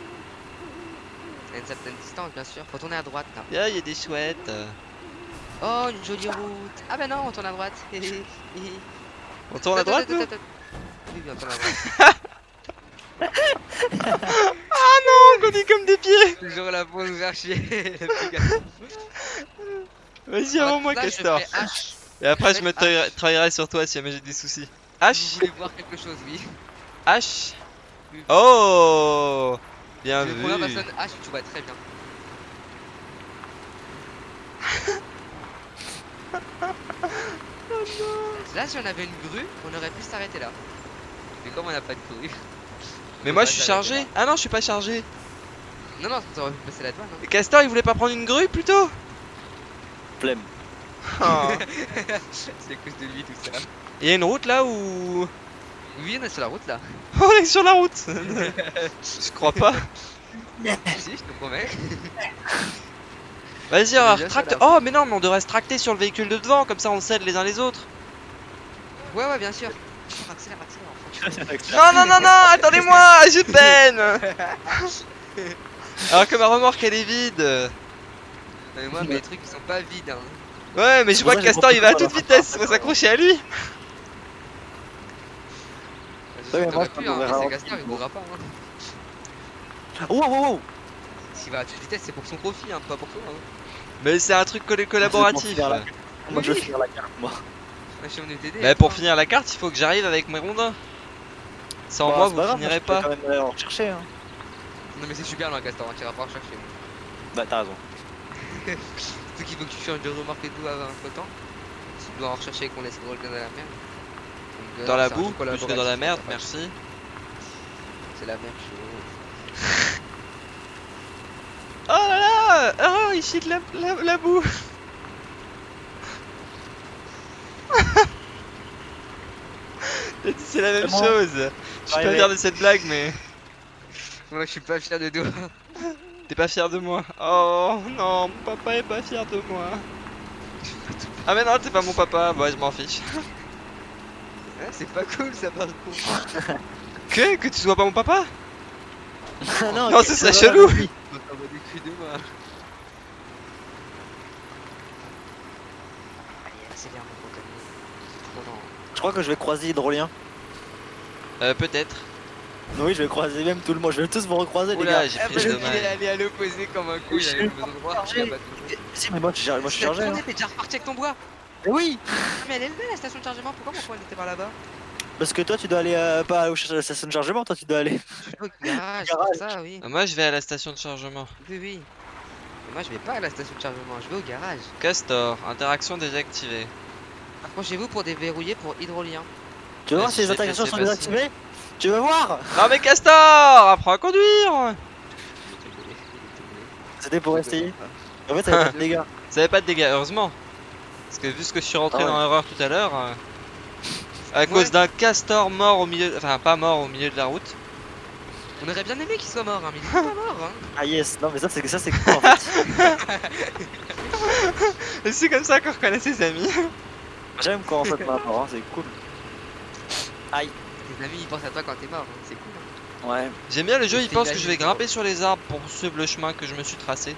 S2: À une certaine distance, bien sûr. Faut tourner à droite là.
S1: Ah, il y a des chouettes.
S2: Oh, une jolie route. Ah bah non, on tourne à droite.
S1: On tourne à droite, nous
S2: Oui, oui, on tourne à droite.
S1: On comme des pieds
S2: Toujours pour nous faire chier.
S1: Vas-y, avant moi,
S2: je
S1: Castor. Et après,
S2: je
S1: je me travaillerai sur toi si jamais j'ai des soucis. H
S2: voulez voir quelque chose, oui.
S1: H Oh Bien
S2: Je
S1: vu.
S2: première personne H, tu vois très bien. Là, si on avait une grue, on aurait pu s'arrêter là. Mais comme on n'a pas de grue.
S1: Mais moi, je suis chargé.
S2: là.
S1: Ah non, je suis pas chargé.
S2: Non, non, ça aurait pu passer. Hein.
S1: Et Castor, il voulait pas prendre une grue plutôt?
S3: Flemme.
S1: Oh.
S2: C'est à cause de lui, tout ça.
S1: Il y a une route là où.
S2: Oui, on est sur la route là.
S1: On est sur la route Je crois pas.
S2: si, je te promets.
S1: Vas-y,
S2: On sur la
S1: Oh, mais non, mais on devrait se tracter sur le véhicule de devant, comme ça on s'aide les uns les autres.
S2: Ouais, ouais, bien sûr. Accélère, accélère.
S1: Non, non, non, non, attendez-moi, je peine Alors que ma remorque elle est vide.
S2: Mais moi, mes trucs ils sont pas vides. Hein.
S1: Ouais, mais je vois que Castor il va à toute vitesse, faut s'accrocher à lui.
S3: Ouais, mais moi, peux
S2: hein, c'est il
S3: petit
S2: mourra pas. Hein.
S3: Oh.
S2: S'il va à toute vitesse, c'est pour son profit, hein, pas pour toi. Hein.
S1: Mais c'est un truc coll- collaboratif.
S3: Moi je
S2: Oui.
S3: vais finir la carte moi.
S2: Moi, je suis venu t'aider.
S1: Bah, pour finir la carte, il faut que j'arrive avec mes rondins. Sans
S3: Bah,
S1: moi, vous
S3: pas grave,
S1: finirez pas.
S3: quand même en rechercher hein.
S2: Non, mais c'est super loin, Castor, hein, tu iras pas rechercher. moi.
S3: Bah t'as raison.
S2: Surtout qu'il faut que tu changes de remorque et tout avant un temps. Tu dois en rechercher qu'on laisse drôle dans la merde. Euh,
S1: Dans la boue, plus que dans la merde, merci.
S2: C'est la même chose.
S1: Oh là là Oh, il chie de la, la, la boue c'est la même
S3: bon.
S1: chose Je suis pas fier de cette blague, mais
S2: Moi, je suis pas fier de toi.
S1: t'es pas fier de moi. Oh non, mon papa est pas fier de moi. Ah mais non, t'es pas mon papa, bah je m'en fiche.
S2: C'est pas cool ça par contre.
S1: Que? Que tu sois pas mon papa?
S3: Non,
S1: Non,
S3: ok,
S1: ce serait
S3: ça
S1: chelou.
S2: Non, non.
S3: Je crois que je vais croiser Hydrolien.
S1: Euh, peut-être.
S3: Oui, je vais croiser même tout le monde. Je vais tous vous recroiser les gars.
S1: j'ai
S2: Ah,
S1: pris le
S2: est
S1: dommage.
S2: allé à l'opposé comme un coup, il il
S3: Si, mais moi, je suis moi, je suis
S2: T'as
S3: chargé. hein.
S2: T'es déjà reparti avec ton bois
S3: Oui,
S2: Ah, mais elle est levée la station de chargement, pourquoi mon coin n'était pas là-bas?
S3: Parce que toi, tu dois aller euh, pas au chercher la station de chargement. Toi, tu dois aller.
S2: Au garage,
S3: Garage.
S2: ça, oui.
S1: Euh, Moi je vais à la station de chargement.
S2: Oui, oui. Mais moi je vais pas à la station de chargement, je vais au garage.
S1: Castor, interaction désactivée.
S2: Approchez-vous pour déverrouiller pour hydrolien.
S3: Tu veux voir si les interactions sont désactivées? Tu veux voir?
S1: Non mais Castor Apprends à conduire
S3: C'était pour essayer. En fait, ça va pas de dégâts.
S1: Ça avait pas de dégâts, heureusement. Parce que vu ce que je suis rentré
S3: Ah ouais.
S1: dans l'erreur tout à l'heure, euh, à
S2: Ouais.
S1: cause d'un castor mort au milieu, enfin pas mort au milieu de la route.
S2: On aurait bien aimé qu'il soit mort, hein, mais il est pas mort. Hein.
S3: Ah yes, non mais ça c'est que ça c'est cool en fait.
S1: Et c'est comme ça qu'on reconnaît ses amis.
S3: J'aime quand on fait maintenant, hein, c'est cool. Aïe.
S2: Tes amis ils pensent à toi quand t'es mort, hein, c'est cool. hein.
S3: Ouais.
S1: J'aime bien le jeu, il pense que je vais grimper sur les arbres pour suivre le chemin que je me suis tracé.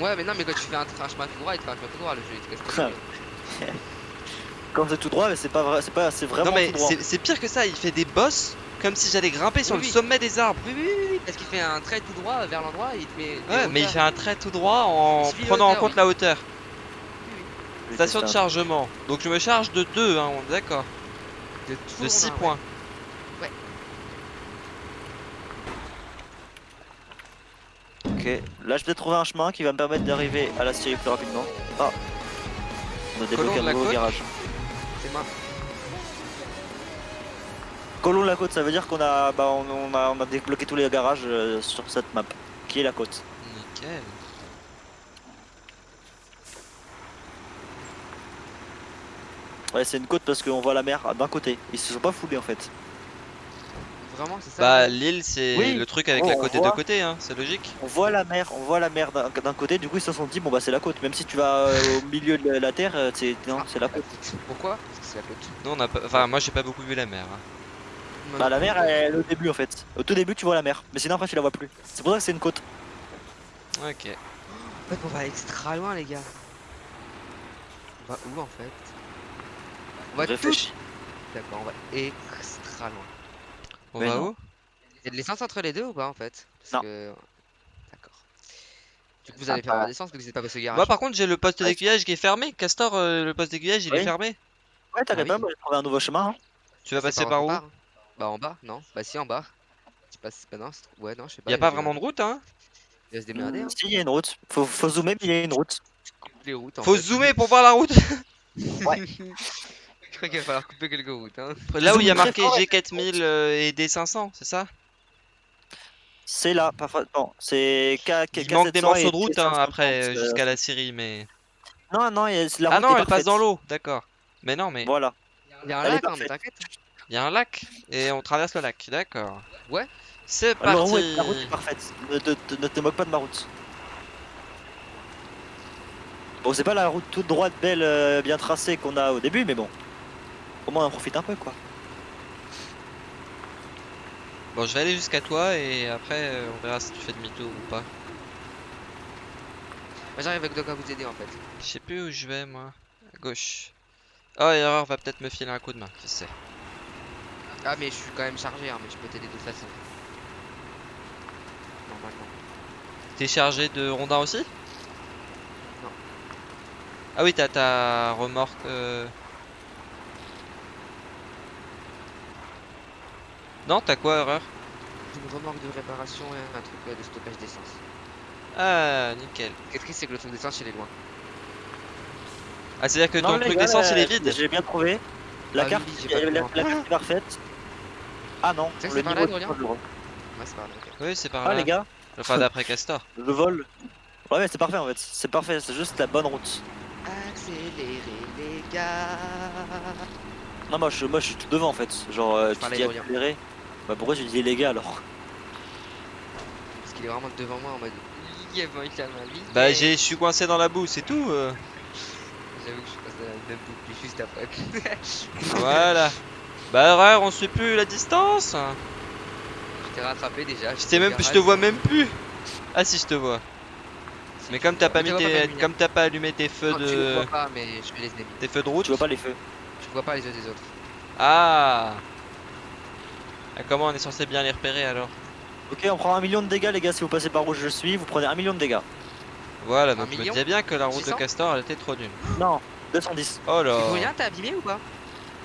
S2: Ouais, mais non, mais quand tu fais un, un chemin tout droit, il te fait un chemin tout droit, le jeu il te casse couilles.
S3: Quand c'est tout droit, mais c'est pas vrai, c'est pas, c'est vraiment
S1: Non mais c'est pire que ça, il fait des bosses comme si j'allais grimper sur
S2: Oui,
S1: le
S2: oui.
S1: sommet des arbres.
S2: Oui, oui, oui, oui, parce qu'il fait un trait tout droit vers l'endroit et il te met.
S1: Ouais, mais il fait un trait tout droit en prenant en compte
S2: oui.
S1: la hauteur.
S2: Oui, oui.
S1: Station de chargement. Donc je me charge de 2, hein, on est d'accord.
S2: De, tout
S1: De
S2: rondin,
S1: 6
S2: ouais.
S3: Ok, là je vais trouver un chemin qui va me permettre d'arriver à la Syrie plus rapidement. Ah On a débloqué un nouveau garage.
S2: C'est moi.
S3: Colon de la côte, ça veut dire qu'on a, bah, on, on a, on a débloqué tous les garages euh, sur cette map, qui est la côte.
S1: Nickel.
S3: Ouais, c'est une côte parce qu'on voit la mer d'un côté. Ils se sont pas foulés en fait.
S2: Vraiment, c'est ça
S1: Bah
S2: le-
S1: l'île c'est
S3: Oui.
S1: le truc avec
S3: Oh,
S1: la côte des deux côtés, hein, c'est logique.
S3: On voit la mer, on voit la mer d'un côté. Du coup, ils se sont dit bon bah c'est la côte. Même si tu vas euh, au milieu de la terre, euh, c'est non,
S2: Ah,
S3: c'est la côte.
S2: Pourquoi? Parce que c'est la côte.
S1: Nous on a pas... Enfin moi j'ai pas beaucoup vu la mer. hein.
S2: Non,
S3: Bah
S2: non,
S3: la mer,
S2: non.
S3: elle est au début en fait. Au tout début, tu vois la mer, mais sinon après tu la vois plus. C'est pour ça que c'est une côte.
S1: Ok.
S2: En fait, on va extra loin, les gars. On va où en fait? On va tout. D'accord, on va extra loin.
S1: On
S3: Mais
S1: va
S3: non.
S1: où?
S2: Il y a de l'essence entre les deux ou pas en fait? Parce
S3: Non.
S2: que- D'accord. Du coup, vous allez
S3: Ah,
S2: faire
S3: bah.
S2: un d'essence que vous n'êtes pas passé au garage.
S1: Moi par contre j'ai le poste
S3: Ouais.
S1: d'aiguillage qui est fermé. Castor, euh, le poste d'aiguillage il est fermé.
S3: Ouais, t'inquiète
S2: Ah
S3: pas,
S2: oui.
S3: moi j'ai trouvé un nouveau chemin. hein.
S1: Tu vas
S2: C'est
S1: passer par où?
S2: Bah en bas, non Bah si, en bas. Tu passes. Bah non, c'est- ouais, non, je sais pas.
S1: Y a pas vraiment de route hein?
S2: Il va se démerder, hein.
S3: Si, il y a une route. Faut, faut zoomer, mais il y a une route.
S2: Toutes les routes. en
S1: Faut
S2: fait.
S1: zoomer pour voir la route.
S2: Je crois qu'il va falloir couper quelques routes, hein.
S1: Là où il y a marqué
S3: fort,
S1: G4000 euh, et D500, c'est ça?
S3: C'est là, parfois. Non, c'est K.
S1: Il manque des
S3: K700
S1: morceaux de route hein,
S3: 750,
S1: après euh,
S3: euh,
S1: jusqu'à la Syrie mais...
S3: Non, non, il y a- la
S1: Ah
S3: route
S1: non
S3: est
S1: elle passe dans l'eau, d'accord. Mais non mais
S3: Voilà.
S2: Il y a un lac, hein, mais t'inquiète.
S1: il y a un lac et on traverse le lac, d'accord.
S2: Ouais.
S1: C'est
S3: route,
S1: parti
S3: la route est parfaite. Ne te, te- ne te moque pas de ma route. Bon, c'est pas la route toute droite, belle, euh, bien tracée qu'on a au début, mais bon. Au moins on en profite un peu quoi.
S1: Bon, je vais aller jusqu'à toi et après euh, on verra si tu fais demi-tour ou pas.
S2: Moi j'arrive avec Doc à vous aider en fait.
S1: Je sais plus où je vais moi. À gauche. Oh, erreur va peut-être me filer un coup de main, qui sait.
S2: Ah, mais je suis quand même chargé, hein, mais je peux t'aider de toute façon. Normalement.
S1: T'es chargé de rondin aussi?
S2: Non.
S1: Ah oui, t'as ta remorque. euh, Non, t'as quoi, erreur
S2: J'ai une remorque de réparation et un truc euh, de stockage d'essence.
S1: Ah, nickel.
S2: Qu'est-ce que c'est que le truc d'essence il est loin?
S1: Ah, c'est-à-dire que
S3: Non,
S1: ton truc d'essence il est vide?
S3: J'ai bien trouvé. La
S2: Ah
S3: carte,
S2: oui, j'ai pas
S3: la, la- la carte est parfaite. Ah non,
S2: C'est
S3: le
S2: par là,
S3: niveau est.
S2: Ouais, c'est par là, ok.
S1: Oui, c'est par
S3: Ah
S1: là.
S3: les gars,
S1: Enfin, d'après Castor.
S3: je vole. Ouais, mais c'est parfait en fait. C'est parfait, c'est juste la bonne route.
S2: Accélérer les gars
S3: Non, moi je, moi, je suis tout devant en fait. Genre, euh,
S2: Je
S3: tu dis accéléré. Bah pourquoi tu dis les gars alors
S2: Parce qu'il est vraiment devant moi en mode. Il.
S1: Bah, j'ai, je suis coincé dans la boue, c'est tout. euh.
S2: J'avoue que je passe dans la même boucle juste après.
S1: Voilà. Bah, erreur, on suit plus la distance.
S2: Je t'ai rattrapé déjà.
S1: Je t'ai même, je te vois même plus. Ah si, je te vois. Mais comme
S2: me
S1: t'as pas mis tes, comme t'as pas allumé tes feux de,
S2: vois pas, mais je aimer.
S1: tes feux de route.
S3: Tu vois pas les feux
S2: Je vois pas les yeux des autres.
S1: Ah. Ah, Comment on est censé bien les repérer alors
S3: Ok, on prend un million de dégâts les gars si vous passez par où je suis, vous prenez un million de dégâts.
S1: Voilà,
S2: Un
S1: donc je me disais bien que la route de
S2: 600
S1: Castor elle était trop nulle.
S3: Non, 210.
S1: Oh là.
S2: Tu rien, t'es abîmé ou pas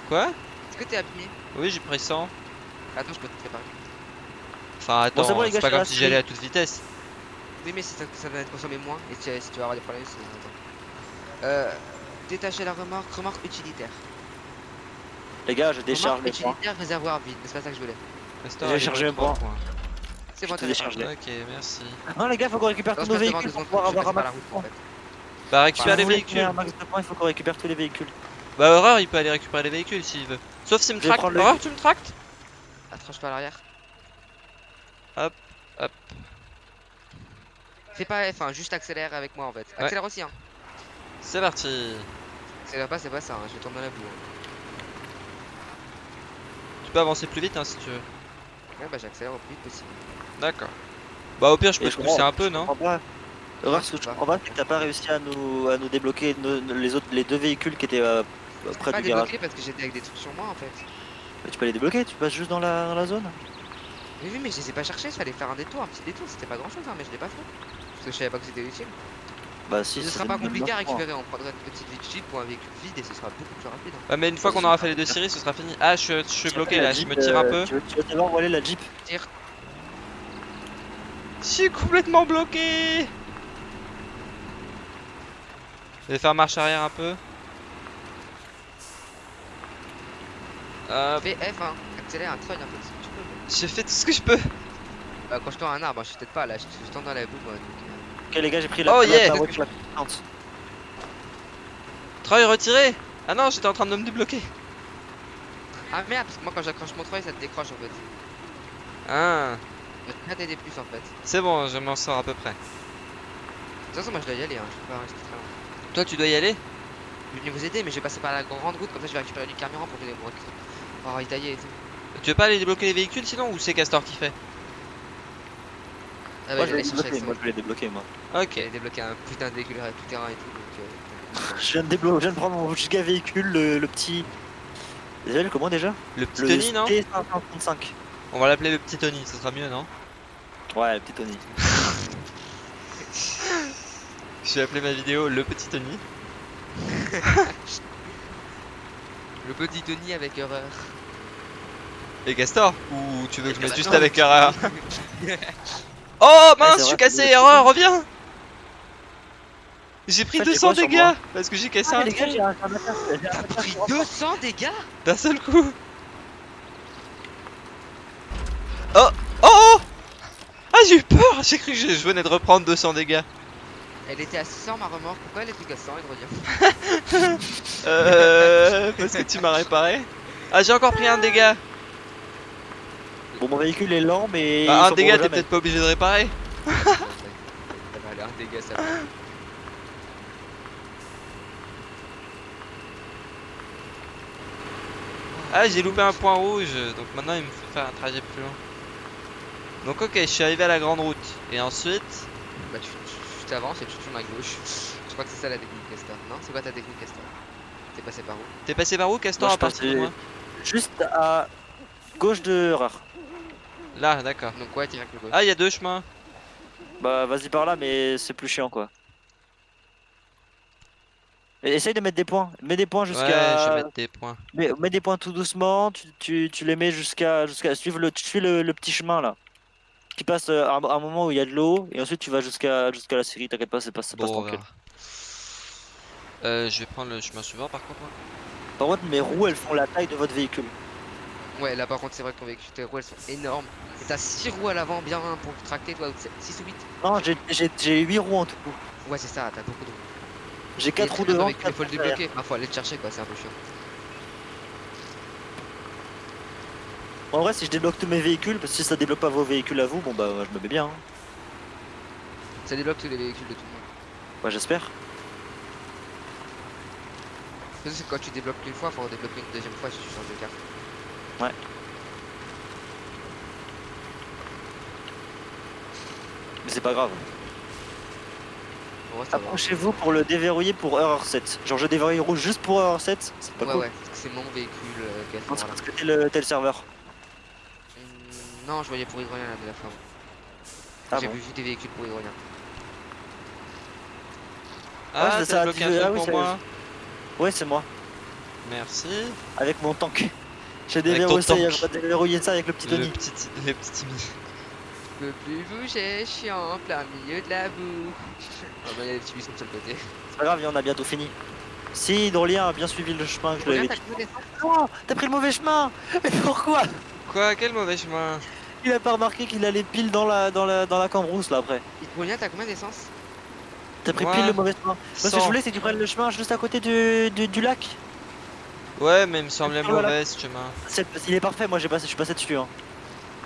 S1: Quoi
S2: Est-ce que t'es abîmé
S1: Oui, j'ai pris 100.
S2: Attends, je peux te préparer.
S1: Enfin, attends,
S3: c'est bon,
S1: pas comme si j'allais à toute vitesse.
S2: Oui, mais ça, ça va te consommer moins, et si, si tu vas avoir des problèmes, c'est. Euh. Détacher la remorque, remorque utilitaire.
S3: Les gars, je décharge mes points.
S2: utilitaire, réservoir vide, mais c'est pas ça que je voulais.
S3: J'ai chargé un point.
S1: points.
S2: C'est bon, t'as
S3: décharge.
S2: réparé.
S1: Ok, merci.
S3: Non les gars, faut qu'on récupère tous nos véhicules pour pouvoir avoir un max de points.
S1: Bah, récupère les véhicules.
S3: un max de points, il faut qu'on récupère tous les véhicules.
S1: Bah, Horreur, il peut aller récupérer les véhicules s'il veut. Sauf s'il me tracte.
S3: le-
S1: Horreur, tu me tractes
S2: Attrache pas à l'arrière.
S1: Hop, hop.
S2: Fais pas F, hein, juste accélère avec moi en fait. Accélère aussi, hein.
S1: C'est parti.
S2: Accélère pas, c'est pas ça, hein, je vais tomber dans la boue.
S1: Tu peux avancer plus vite hein, si tu veux.
S2: Ouais, bah j'accélère au plus vite possible.
S1: D'accord. Bah, au pire, je peux te
S3: je
S1: pousser un peu,
S3: je
S1: non
S3: comprends pas. Horreur, ce que je
S2: pas.
S3: comprends pas, c'est que t'as pas réussi à nous, à nous débloquer nos- les autres, les deux véhicules qui étaient euh, bah, près
S2: Pas
S3: du garage.
S2: parce que j'étais avec des trucs sur moi en fait.
S3: Mais tu peux les débloquer, tu passes juste dans la, dans la zone.
S2: Mais oui, mais je les ai pas cherchés, fallait faire un détour, un petit détour, c'était pas grand chose, hein, mais je l'ai pas fait. Parce que je savais pas que c'était utile.
S3: Bah si,
S2: ce sera pas compliqué à
S3: hein.
S2: récupérer, on prendra une petite vigile pour un véhicule vide et ce sera beaucoup plus rapide. hein.
S1: Ouais, mais une fois qu'on aura fait les deux séries, ce sera fini. Ah, je, suis- je suis
S3: Tu
S1: bloqué
S3: veux
S1: là,
S3: la
S1: je
S3: Jeep,
S1: me tire un
S3: euh,
S1: peu.
S3: Tu veux, tu veux envoler la Jeep?
S2: Tire.
S1: Je suis complètement bloqué. Je vais faire marche arrière un peu.
S2: Fais F, hein. accélère, un peu si tu peux.
S1: j'ai fait tout ce que je peux.
S2: Bah, quand je tends un arbre, je suis peut-être pas là, je je tends dans la boue moi. donc, euh,
S3: Ok les gars, j'ai pris la,
S1: Oh,
S3: la-
S1: yeah.
S3: la voiture la.
S1: Treuil retiré. Ah non, j'étais en train de me débloquer.
S2: Ah merde, parce que moi quand j'accroche mon treuil ça te décroche en fait.
S1: Ah,
S2: Je vais pas t'aider plus en fait. De
S1: c'est bon, je m'en sors à peu près.
S2: toute façon, moi je dois y aller, hein. je peux pas rester très longtemps.
S1: Toi, tu dois y aller?
S2: Je vais venir vous aider, mais je vais passer par la grande route, comme ça je vais récupérer du carburant pour venir vous pour ravitailler et tout.
S1: Tu veux pas aller débloquer les véhicules sinon? Ou c'est Castor qui fait?
S2: Ah
S3: Moi
S2: bah
S3: je vais débloquer, moi je vais les débloquer moi.
S1: Ok.
S2: Débloquer un putain de véhicule tout terrain et tout, donc euh,
S3: Je viens de débloquer, je viens de prendre mon giga véhicule, le, le petit. Déjà le comment déjà?
S1: Le petit
S3: Le
S1: Tony, non?
S3: T535.
S1: On va l'appeler le petit Tony, ce sera mieux, non?
S3: Ouais, le petit Tony.
S1: Je vais appeler ma vidéo le petit Tony.
S2: Le petit Tony avec horreur.
S1: Et Castor Ou tu veux que je
S2: Et
S1: mette
S2: bah
S1: juste avec erreur Oh mince, je suis cassé, erreur, reviens. J'ai pris
S3: En fait, j'ai
S1: 200
S3: quoi sur
S1: dégâts parce que j'ai cassé
S3: Ah,
S1: un
S3: les gars,
S1: tronc
S3: j'ai
S2: Pris
S3: sur-
S2: 200 dégâts?
S1: D'un seul coup. Oh Oh oh. Ah j'ai eu peur. J'ai cru que je venais de reprendre 200 dégâts.
S2: Elle était à 600 ma remorque, pourquoi elle est plus qu'à 100 et de
S1: Euh... Parce que tu m'as réparé. Ah j'ai encore pris un dégât.
S3: Bon, mon véhicule est lent, mais.
S1: Bah, un dégât t'es peut-être pas obligé de réparer.
S2: Ça va aller un dégât ça va.
S1: Ah j'ai loupé un point rouge donc maintenant il me faut faire un trajet plus long. Donc ok je suis arrivé à la grande route et ensuite?
S2: Bah tu tu- tu t'avances et tu tournes à gauche. Je crois que c'est ça la technique Castor. Non C'est quoi ta technique Castor T'es passé par où?
S1: T'es passé par où Castor
S3: Moi,
S1: à partir de moi?
S3: Juste à gauche de Erreur.
S1: Là d'accord.
S2: Donc ouais, direct le gauche.
S1: Ah il y a deux chemins.
S3: Bah, vas-y par là, mais c'est plus chiant quoi. Et essaye de mettre des points. Mets des points
S1: Ouais je
S3: jusqu'à.
S1: vais mettre des points.
S3: mets, mets des points tout doucement. Tu, tu, tu les mets jusqu'à. jusqu'à suivre le, tu suis le, le petit chemin là. Qui passe euh, à un, à un moment où il y a de l'eau. Et ensuite tu vas jusqu'à jusqu'à la série. T'inquiète pas, c'est pas, ça passe
S1: Bon,
S3: tranquille.
S1: Euh, je vais prendre le chemin suivant par contre.
S3: Par contre, mes roues elles font la taille de votre véhicule.
S2: Ouais, là par contre, c'est vrai que ton véhicule, tes roues elles sont énormes. Et t'as 6 roues à l'avant bien pour tracter, toi, 6 ou 8
S3: Non, j'ai- j'ai j'ai 8 roues en tout.
S2: Ouais, c'est ça, t'as beaucoup de roues.
S3: J'ai
S2: Et
S3: 4
S2: très
S3: roues devant. quatre
S2: faut le débloquer. Ah, faut aller le chercher quoi, c'est un peu chiant.
S3: En vrai, si je débloque tous mes véhicules, parce que si ça débloque pas vos véhicules à vous, bon bah je me mets bien. hein.
S2: Ça débloque tous les véhicules de tout le monde.
S3: Ouais, j'espère.
S2: Parce que quand tu débloques une fois, faut en débloquer une deuxième fois si tu changes de carte.
S3: Mais c'est pas grave.
S2: Ça va.
S3: Approchez-vous pour le déverrouiller pour erreur 7. Genre je déverrouille rouge juste pour erreur 7, c'est pas
S2: Ouais,
S3: cool.
S2: ouais, parce que c'est mon véhicule euh,
S3: Non, c'est
S2: droit-là.
S3: parce que t'es le, serveur.
S2: Hum, Non, je voyais pour hydrolien la dernière fois.
S3: Ah
S2: J'ai
S3: bon.
S2: vu juste des véhicules pour hydrolien.
S1: Ah
S3: c'est
S1: t'as
S3: ça,
S1: bloqué un truc
S3: ah oui,
S1: pour moi.
S3: Ouais, c'est moi.
S1: Merci.
S3: Avec mon tank. J'ai
S1: ton
S3: déverrouillé ça,
S1: tank.
S3: j'ai déverrouillé ça avec le petit
S1: Le
S3: Tony.
S1: petit, le petit Timmy.
S2: Je peux plus bouger, je suis en plein milieu de la boue. Ah bah, il y a des petits buissons de l'autre côté.
S3: C'est pas grave, on a bientôt fini. Si Hydrolien a bien suivi le chemin que je lui avais
S2: Hydrolien,
S3: dit. Non, t'as pris le mauvais chemin Mais pourquoi?
S1: Quoi? Quel mauvais chemin?
S3: Il a pas remarqué qu'il allait pile dans la, dans la, dans la cambrousse là après.
S2: Hydrolien, t'as combien d'essence?
S3: T'as pris
S1: Moi,
S3: pile le mauvais chemin. Moi, ce que je
S1: 100.
S3: voulais, c'est que tu prennes le chemin juste à côté du, du, du lac.
S1: Ouais mais il me semblait
S3: Oh
S1: mauvais ce chemin.
S3: C'est- Il est parfait, moi j'ai passé, je suis passé dessus. Hein.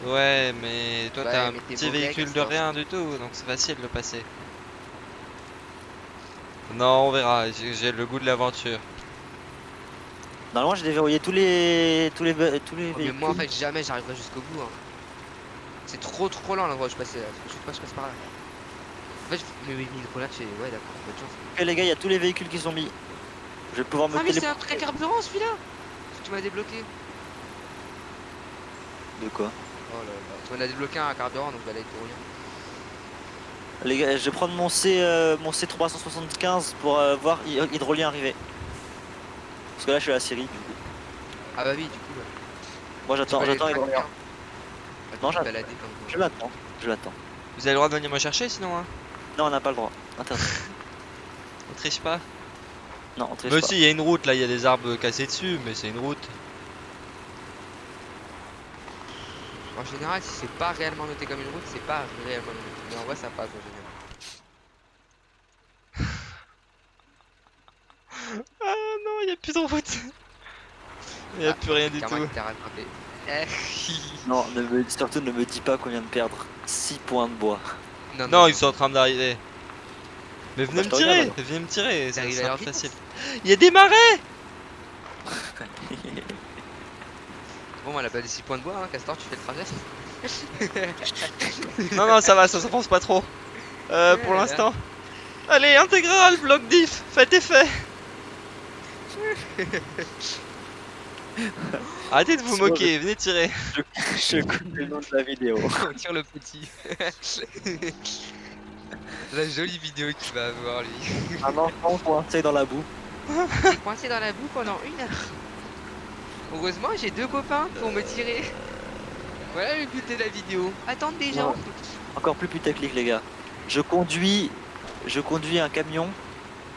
S1: Ouais mais toi
S2: Ouais,
S1: t'as un petit véhicule de rien du tout donc c'est facile de passer. Non on verra, j'ai le goût de l'aventure.
S3: Normalement, j'ai déverrouillé tous les, tous les, tous les
S2: Oh, Mais
S3: véhicules.
S2: moi en fait jamais j'arriverai jusqu'au bout. hein. C'est trop trop lent l'endroit où je passais là. Je sais pas, je passe par là. En fait, je- mais oui, hydrolien, tu es. Ouais, d'accord, bonne chance.
S3: Ok, les gars, il y a tous les véhicules qui sont mis. Je vais pouvoir me
S2: Ah mais c'est un truc à carburant celui-là Tu m'as débloqué.
S3: De quoi
S2: Oh là là. Tu m'en as débloqué un à carburant donc bah là il pour rien.
S3: Les gars, je vais prendre mon C, euh, mon C375 pour euh, voir hy- Hydrolien arriver. Parce que là, je suis à la Syrie. Du coup.
S2: Ah bah oui du coup ouais.
S3: Moi, j'attends, j'attends Hydrolien. Non,
S2: Attends,
S3: j'attends.
S2: balader comme
S3: Je l'attends. Je l'attends.
S1: Vous avez le droit de venir me chercher sinon, hein
S3: Non, on n'a pas le droit. Interdit.
S1: On triche pas
S3: Non, on triche
S1: Mais
S3: pas.
S1: aussi, il y a une route là, il y a des arbres cassés dessus, mais c'est une route.
S2: En général si c'est pas réellement noté comme une route c'est pas réellement noté. Mais en vrai ça passe en général.
S1: Ah non, il y a plus de route. Il y a
S2: Ah,
S1: plus rien du tout.
S3: Non, ne me- surtout ne me dis pas qu'on vient de perdre 6 points de bois.
S2: non,
S1: Non, ils sont en train d'arriver. Mais venez me tirer,
S3: regarde,
S1: venez me tirer, ça
S2: vitesse.
S1: facile. Il y a des marais
S2: Bon, on a pas des 6 points de bois, hein, Castor, tu fais le trajet.
S1: Non, non, ça va, ça s'enfonce pas trop. Euh, pour l'instant. Allez, intégral, bloc diff, faites effet. Arrêtez de vous moquer, venez tirer.
S3: je coupe le nom de la vidéo.
S2: on tire le petit. La jolie vidéo qu'il va avoir, lui.
S3: Un enfant coincé dans la boue.
S2: Coincé dans la boue pendant une heure. Heureusement, j'ai deux copains pour me tirer. Voilà le but de la vidéo. Attendre des gens.
S3: Encore plus putaclic, les gars. Je conduis, je conduis un camion.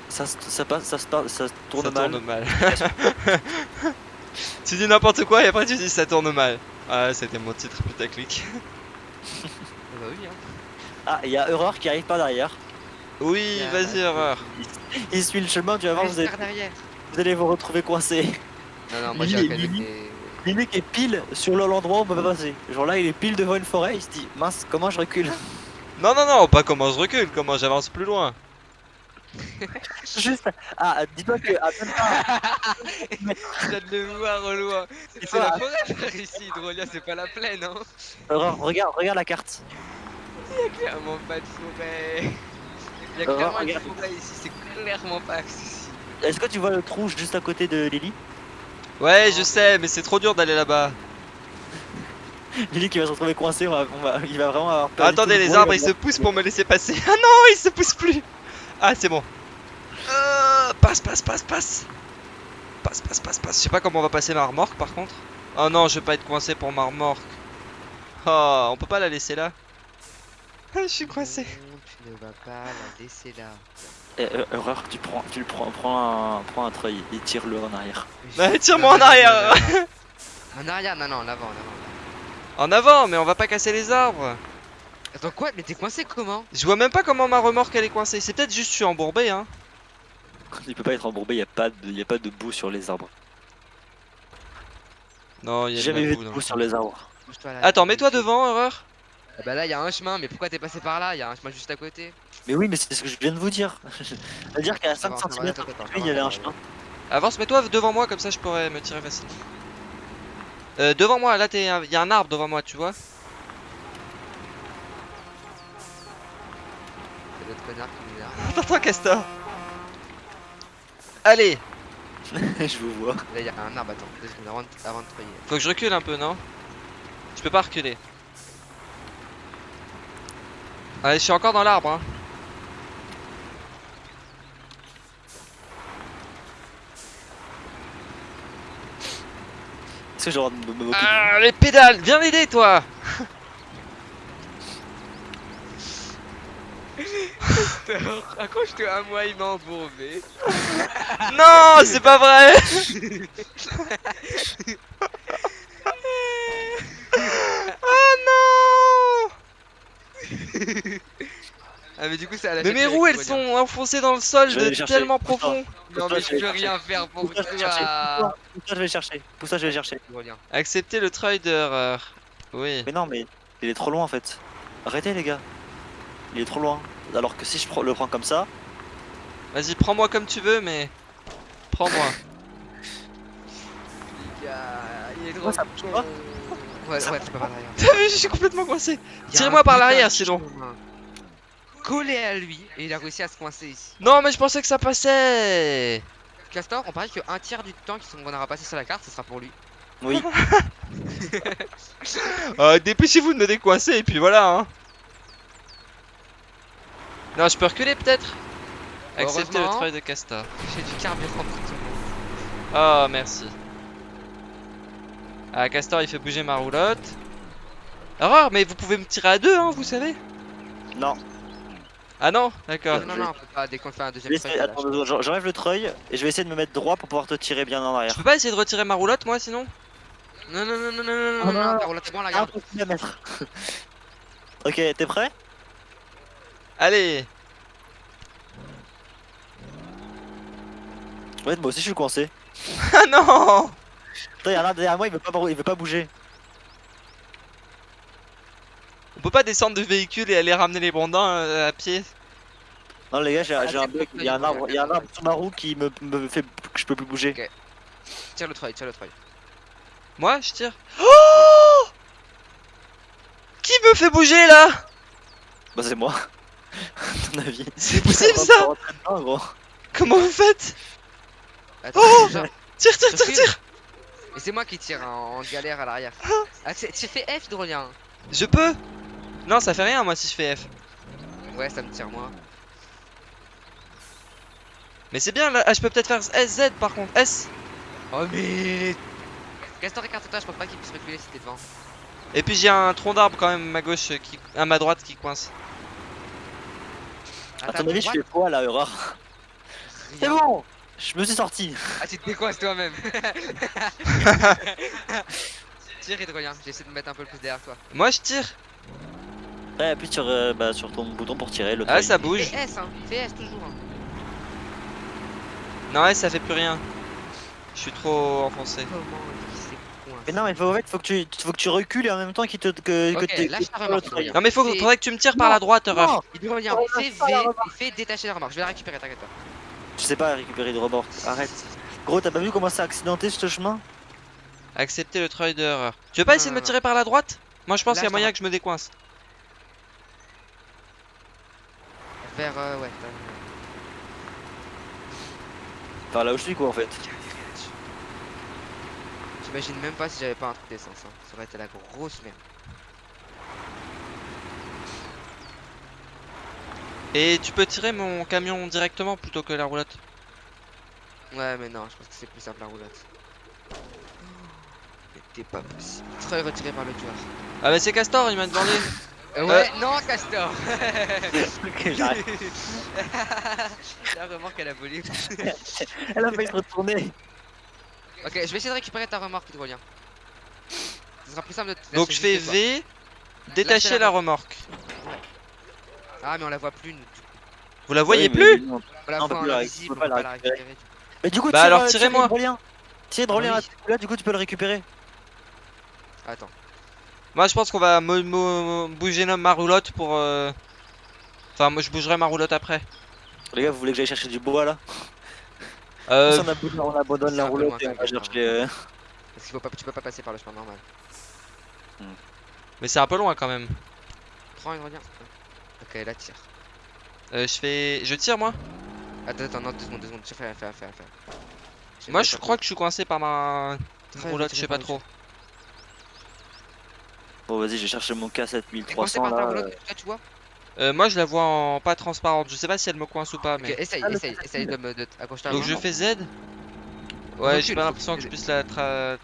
S3: Ça, ça passe, ça, ça tourne
S1: ça
S3: mal.
S1: tourne mal. tu dis n'importe quoi et après tu dis ça tourne mal. Ah, c'était mon titre putaclic.
S2: Ah bah oui, hein.
S3: Ah, il y a Erreur qui arrive pas derrière.
S1: Oui,
S2: Yeah.
S1: vas-y, erreur.
S3: Il suit le chemin, tu vas voir, vous allez,
S2: par
S3: vous allez vous retrouver coincé.
S2: Non, non, moi j'ai
S3: Lily.
S2: qui est-
S3: pile sur le- l'endroit où on peut pas passer. Genre là, il est pile devant une forêt, il se dit mince, comment je recule?
S1: Non, non, non, pas comment je recule, comment j'avance plus loin.
S3: Juste. Ah, dis-toi que à même pas-
S2: Je viens de le voir au loin.
S3: C'est
S2: C'est la
S3: pas-
S2: forêt par ici, Hydrolia, c'est pas la plaine, hein.
S3: Erreur, regarde, regarde la carte.
S2: Clairement pas de forêt. Il y a
S3: Euh,
S2: clairement une forêt ici, c'est clairement pas accessible.
S3: Est-ce que tu vois le trou juste à côté de Lily?
S1: Ouais, je sais, mais c'est trop dur d'aller là-bas.
S3: Lily qui va se retrouver coincé, on va, on va- il va vraiment avoir perdu
S1: Attendez, les arbres
S3: il
S1: ils se poussent pour me laisser passer. Ah non, ils se poussent plus. Ah, c'est bon. Euh, passe, passe, passe, passe. Passe, passe, passe, passe. Je sais pas comment on va passer ma remorque par contre. Oh non, je vais pas être coincé pour ma remorque. Oh, on peut pas la laisser là? Je suis coincé.
S2: Non, tu ne vas pas la laisser là.
S3: Eh, euh, Erreur, tu prends, tu le prends, prends un, prends un treuil et tire-le en arrière.
S1: Ouais, tire-moi en arrière.
S2: En arrière, non, non, en avant, en avant.
S1: En avant, mais on va pas casser les arbres.
S2: Attends, quoi Mais t'es coincé comment?
S1: Je vois même pas comment ma remorque elle est coincée. C'est peut-être juste je suis embourbé, hein.
S3: Il peut pas être embourbé, il y a pas de, il y a pas de boue sur les arbres.
S1: Non, il y a
S3: jamais vu
S1: boue
S3: de boue
S1: le
S3: sur les arbres.
S1: Attends, mets-toi devant, erreur.
S2: Ah bah là, il y a un chemin, mais pourquoi t'es passé par là? Il y a un chemin juste à côté.
S3: Mais oui, mais c'est ce que je viens de vous dire. C'est-à-dire qu'à
S2: Ça
S3: 5
S2: va, ça va,
S3: cm, il y avait un chemin.
S1: Avance, mets-toi devant moi, comme ça je pourrais me tirer facilement. Euh, devant moi, là, il y a un arbre devant moi, tu vois.
S2: C'est l'autre connard qui nous a.
S1: Attends, attends, Castor. Allez,
S3: je vous vois.
S2: Là, il y a un arbre, attends, deux secondes avant de, avant de
S1: faut que je recule un peu, non? Je peux pas reculer. Allez, je suis encore dans l'arbre, hein.
S3: Est-ce que j'ai le droit de me moquer
S1: Ah, les pédales, viens m'aider, toi
S2: Accroche-toi à moi, il m'a embourbé.
S1: Non, c'est pas vrai Ah non
S2: Ah, mais du coup, ça a
S1: Mais
S2: lâché
S1: mes roues, elles sont enfoncées dans le sol
S3: Je vais
S1: de
S3: les chercher.
S1: tellement profond.
S2: Non, mais
S3: je
S2: peux rien faire pour
S3: Pousse-toi, je vais chercher.
S2: toi.
S3: Pousse-toi, je vais chercher.
S1: Accepter le d'erreur. Oui.
S3: Mais non, mais il est trop loin en fait. Arrêtez les gars. Il est trop loin. Alors que si je prends- le prends comme ça,
S1: Vas-y, prends-moi comme tu veux, mais. Prends-moi.
S2: Les gars, il est trop
S3: Ouais, ça pas.
S2: Ouais, ouais, tu peux pas.
S1: T'as vu, je suis complètement coincé. Tirez-moi par l'arrière, sinon.
S2: Collé à lui, et il a réussi à se coincer ici.
S1: Non, mais je pensais que ça passait.
S2: Castor, on parie qu'un tiers du temps qu'on aura passé sur la carte, ce sera pour lui.
S3: Oui.
S1: Euh, Dépêchez-vous de me décoincer et puis voilà. Hein. Non, je peux reculer peut-être Accepter le travail de Castor.
S2: J'ai du carburant pour tout le monde.
S1: Oh, merci. Ah, Castor il fait bouger ma roulotte. Aurore, mais vous pouvez me tirer à deux, hein, vous savez
S3: Non.
S1: Ah non D'accord.
S2: Non, non, non, on peut pas, dès qu'on fait un
S3: Je
S2: deuxième
S3: attends, j'en- j'enlève le treuil et je vais essayer de me mettre droit pour pouvoir te tirer bien en
S1: Je
S3: arrière.
S1: peux pas essayer de retirer ma roulotte, moi, sinon?
S2: Non, non, non, non, non, non,
S3: Ah,
S2: non,
S3: non,
S2: non,
S3: non.
S2: ta roulette est bon, la garde.
S3: À mettre. ok, t'es prêt?
S1: Allez
S3: Ouais, moi aussi je suis coincé.
S1: Ah non
S3: A un derrière moi, il veut pas, il veut pas bouger.
S1: On peut pas descendre de véhicule et aller ramener les brandins euh, à pied?
S3: Non, les gars, j'ai
S2: Ah,
S3: un
S2: c'est
S3: bug. Il y a un arbre, y a un arbre sous ma roue qui me, me fait que je peux plus bouger.
S2: Tire le treuil, tire le treuil.
S1: Moi, je tire? Oh Qui me fait bouger là?
S3: Bah, c'est moi. Ton avis.
S1: C'est possible ça? Comment vous faites?
S2: Attends,
S1: Oh Tire, tire, tire, tire
S2: Et c'est moi qui tire hein, en galère à l'arrière. Ah, tu fais F, Drolien.
S1: Je peux Non, ça fait rien moi si je fais F.
S2: Ouais, ça me tire moi.
S1: Mais c'est bien là. Ah, je peux peut-être faire SZ par contre. S.
S2: Oh, mais. Castor, écarte-toi, je pense pas qu'il puisse reculer si t'es devant.
S1: Et puis j'ai un tronc d'arbre quand même à ma gauche euh, qui. à ma droite qui coince.
S3: À ton avis, je fais quoi là, Aurore C'est bon Je me suis sorti.
S2: Ah, tu te décoinces toi-même. Tire, Drolien, j'essaie de mettre un peu le plus derrière toi.
S1: Moi je tire.
S3: Ouais, appuie sur, euh, bah, sur ton bouton pour tirer le
S1: Ah, ça bouge.
S2: Fais S, hein. Fais S toujours. hein.
S1: Non, S ça fait plus rien. Je suis trop enfoncé.
S3: Mais non, mais faut, en fait, faut que tu, faut que tu recules et en même temps qu'il te que,
S2: lâche.
S1: Non, mais faut, faudrait que tu me tires par la droite,
S2: revient,
S3: Oh,
S2: fais fais détacher la remorque. Je vais la récupérer, t'inquiète pas.
S3: Je sais pas récupérer de remorque. Arrête. Gros, t'as pas vu comment c'est accidenté ce chemin?
S1: Accepter le treuil d'erreur. Tu veux pas essayer de me tirer par la droite? Moi je pense qu'il y a moyen que je me décoince.
S2: Vers, euh, ouais.
S3: Par là où je suis quoi en fait.
S2: J'imagine même pas si j'avais pas un truc d'essence. Hein. Ça aurait été la grosse merde.
S1: Et tu peux tirer mon camion directement plutôt que la roulotte.
S2: Ouais, mais non, je pense que c'est plus simple la roulotte. C'était pas possible. Treuil retiré par le tueur.
S1: Ah bah c'est Castor, il m'a demandé.
S2: Euh, ouais, non, Castor
S3: ok, j'arrête.
S2: La remorque elle a volé.
S3: Elle a failli se retourner.
S2: ok, je vais essayer de récupérer ta remorque, Hydrolien. Ce sera plus simple de te
S1: Donc je fais. V, détacher
S2: la
S1: la remorque.
S2: Ah, mais on la voit plus. nous.
S1: Vous la voyez
S3: Oui,
S1: plus
S3: non.
S2: On la
S3: peut la- on peut pas la récupérer. Mais du coup,
S1: Bah
S3: tire,
S1: alors,
S3: euh, tire
S1: tirez-moi.
S3: Hydrolien. Tire Hydrolien
S2: Ah
S3: là,
S2: oui.
S3: là, du coup tu peux le récupérer.
S2: Attends.
S1: Moi je pense qu'on va bouger ma roulotte pour... euh, Enfin moi je bougerai ma roulotte après.
S3: Les gars, vous voulez que j'aille chercher du bois là?
S1: Euh,
S3: on, abandonne, on abandonne
S2: c'est
S3: la roulotte et on va chercher. euh,
S2: Parce qu'il faut pas, tu peux pas passer par le chemin normal.
S1: mais c'est un peu loin quand même.
S2: Prends Hydrolien. Ok, là tire.
S1: Euh, je fais... Je tire moi?
S2: Attends, attends, non, deux secondes, deux secondes. Fais, fais, fais, fais. fais.
S1: Moi je crois que je suis coincé par ma roulotte, je sais pas trop.
S3: Bon, vas-y, j'ai cherché mon
S2: coincé
S3: K7300
S2: par ta
S3: là.
S2: roulotte,
S3: euh,
S2: là, tu vois?
S1: Euh, moi je la vois en pas transparente, je sais pas si elle me coince ou pas mais...
S2: essaye,
S3: Ah,
S2: essaye, essaye de me de
S1: Donc je fais Z Ouais, j'ai pas l'impression que je puisse la tra...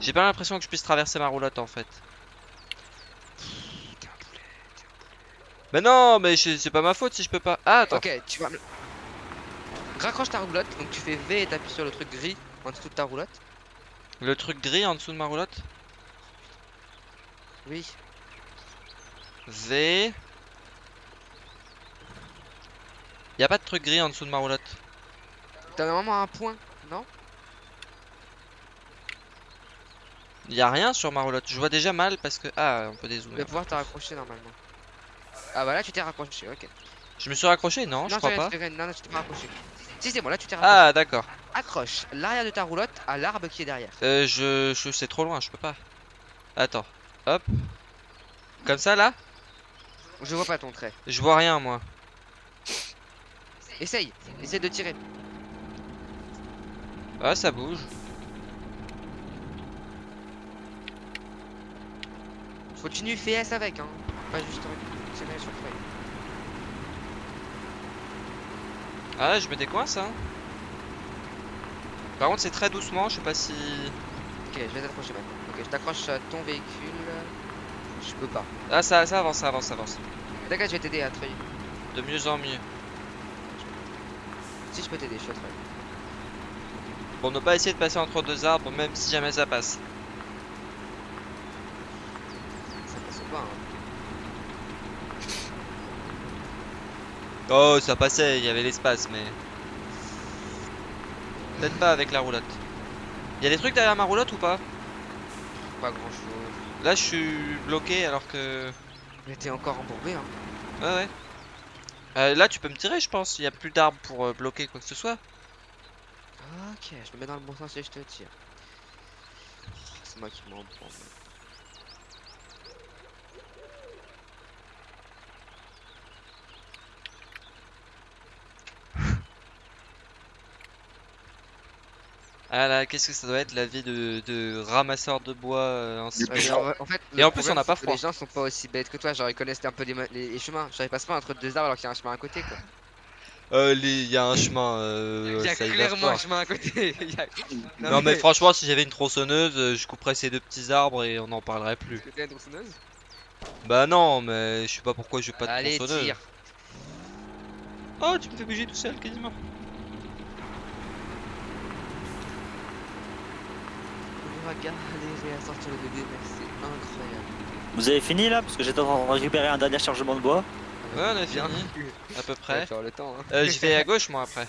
S1: J'ai pas l'impression que je puisse traverser ma roulotte en fait.
S2: T'es un poulet.
S1: Mais non, mais c'est pas ma faute si je peux pas. Ah, attends.
S2: Ok, tu vas me... Raccroche ta roulotte, donc tu fais V et t'appuies sur le truc gris en dessous de ta roulotte.
S1: Le truc gris en dessous de ma roulotte?
S2: Oui.
S1: V. Y a pas de truc gris en dessous de ma roulotte?
S2: T'as normalement un point, non?
S1: Y a rien sur ma roulotte. Je vois déjà mal parce que. Ah, on peut
S2: Tu vas
S1: dézoomer.
S2: pouvoir te raccrocher normalement. Ah bah là tu t'es raccroché, ok.
S1: Je me suis raccroché Non, je crois pas.
S2: non, non, tu t'es pas raccroché. Si c'est bon, là tu t'es raccroché.
S1: Ah, d'accord.
S2: Accroche l'arrière de ta roulotte à l'arbre qui est derrière.
S1: Euh, je. je c'est trop loin, je peux pas. Attends. Hop. Comme ça là?
S2: Je vois pas ton trait.
S1: Je vois rien moi.
S2: Essaye, essaye de tirer.
S1: Ah, ça bouge.
S2: Continue, fais S avec, hein. Pas juste
S1: Ah, je me décoince, hein. Par contre, c'est très doucement, je sais pas si.
S2: Ok, je vais t'accrocher maintenant. Ok, je t'accroche à ton véhicule. Je peux pas.
S1: Ah, ça, ça avance, ça avance, ça avance.
S2: D'accord, je vais t'aider à treuil.
S1: De mieux en mieux.
S2: Si je peux t'aider, je suis à treuil.
S1: Pour ne pas essayer de passer entre deux arbres, même si jamais ça passe.
S2: Ça passe pas, hein.
S1: Oh, ça passait, il y avait l'espace, mais. Peut-être pas avec la roulotte. Il y a des trucs derrière ma roulotte ou pas?
S2: Pas grand chose.
S1: Là, je suis bloqué alors que.
S2: Mais t'es encore embourbé, hein.
S1: Ouais, ouais. Euh, là, tu peux me tirer, je pense. Il y a plus d'arbres pour euh, bloquer quoi que ce soit.
S2: Ok, je me mets dans le bon sens et je te tire. C'est moi qui m'en prends.
S1: Ah là, qu'est-ce que ça doit être la vie de, de ramasseur de bois euh, en
S2: Ouais, mais en, en fait,
S1: Et en plus, on n'a pas froid.
S2: Les gens sont pas aussi bêtes que toi, genre ils connaissent un peu les, les, les chemins. Genre ils passent pas entre deux arbres alors qu'il y a un chemin à côté quoi.
S1: Euh, les- il y a un chemin. Euh,
S2: Il y a
S1: ça
S2: clairement un chemin à côté. Il y a-
S1: Non, mais franchement, si j'avais une tronçonneuse, euh, je couperais ces deux petits arbres et on n'en parlerait plus.
S2: Que une tronçonneuse?
S1: Bah non, mais je sais pas pourquoi j'ai pas de
S2: Allez,
S1: tronçonneuse.
S2: tire.
S1: Oh, tu me fais bouger tout seul quasiment.
S2: On va galérer à sortir le bébé, mais c'est incroyable.
S3: Vous avez fini là? Parce que j'étais en train de récupérer un dernier chargement de bois.
S1: Ouais, on a fini, à peu près.
S2: faire le temps. Hein.
S1: Euh, je vais à gauche moi après.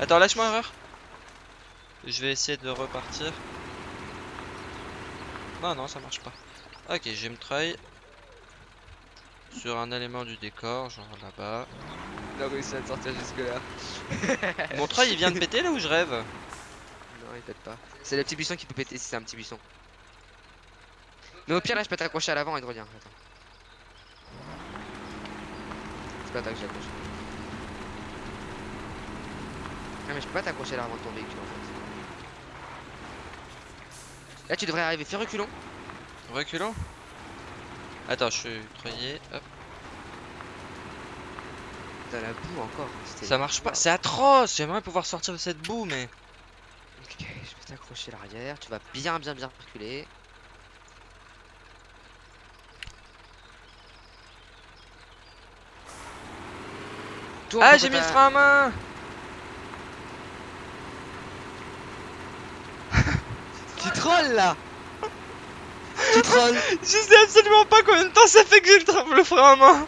S1: Attends, lâche-moi erreur. Je vais essayer de repartir. Non, non, ça marche pas. Ok, j'ai me treuil sur un élément du décor, genre là-bas.
S2: On a réussi à sortir jusque là.
S1: Mon treuil il vient de péter là où je rêve
S2: il pète pas. C'est le petit buisson qui peut péter si c'est un petit buisson. Mais au pire, là, je peux t'accrocher à l'avant et te revenir. Attends. C'est pas toi que j'accroche. Non, mais je peux pas t'accrocher à l'avant de ton véhicule en fait. Là, tu devrais arriver. Fais reculons.
S1: Reculons. Attends, je suis treuillé. Hop.
S2: Dans la boue encore.
S1: Ça marche pas, c'est atroce. J'aimerais pouvoir sortir de cette boue, mais.
S2: T'accrocher l'arrière. Tu vas bien, bien, bien reculer. Tourne
S1: Ah, j'ai mis le frein à main.
S2: Tu trolls là Tu trolls
S1: Je sais absolument pas combien de temps ça fait que j'ai le, frein à main.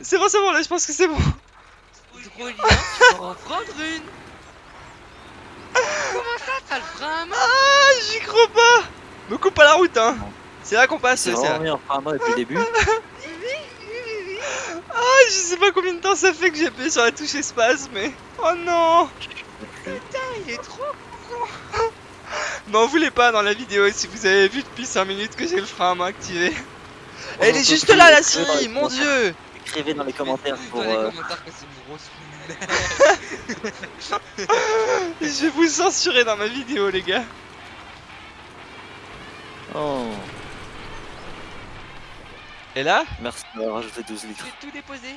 S1: C'est bon, c'est bon, là je pense que c'est bon.
S2: Trop bien, tu vas en prendre une
S1: Ah, j'y crois pas. Me coupe pas la route, hein. C'est là qu'on passe,
S3: C'est
S1: là.
S3: main depuis le début.
S1: Ah, je sais pas combien de temps ça fait que j'ai appuyé sur la touche espace, mais. Oh non.
S2: Il est trop
S1: M'en voulez pas dans la vidéo si vous avez vu depuis 5 minutes que j'ai le frein à main activé. Elle est juste là, la scie, mon dieu.
S3: Écrivez dans les commentaires pour.
S2: Dans les
S3: euh,
S2: commentaires que c'est une grosse
S1: Je vais vous censurer dans ma vidéo, les gars.
S3: Oh,
S1: Et là,
S3: merci d'avoir rajouté 12 litres.
S2: J'ai tout déposé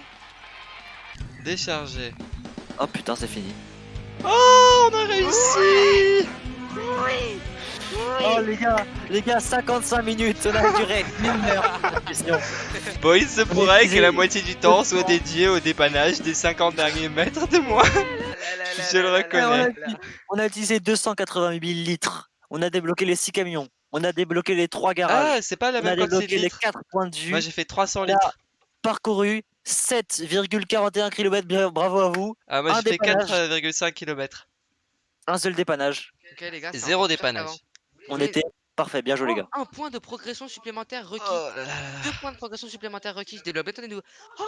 S1: décharger.
S3: Oh putain, c'est fini.
S1: Oh, on a réussi.
S3: Oh les gars, les gars, 55 minutes, on a duré une heure. la question.
S1: Bon, il se pourrait que la moitié du temps soit dédié au dépannage des 50 derniers mètres de moi. Je le reconnais.
S3: On a utilisé 288 litres. On a débloqué les 6 camions. On a débloqué les 3 garages.
S1: Ah, c'est pas la
S3: on a
S1: même quantité de
S3: débloqué les
S1: litres.
S3: 4 points de vue.
S1: Moi, j'ai fait 300
S3: Là.
S1: litres.
S3: Parcouru 7,41 km. Bravo à vous.
S1: Ah, moi, j'ai fait
S3: dépannage.
S1: 4,5 km.
S3: Un seul dépannage.
S2: Ok les gars, c'est
S1: Zéro dépannage.
S3: On était parfait. Bien joué les gars.
S2: Un point de progression supplémentaire requis.
S1: Oh là là là.
S2: Deux points de progression supplémentaire requis. Je développe. Attendez-nous.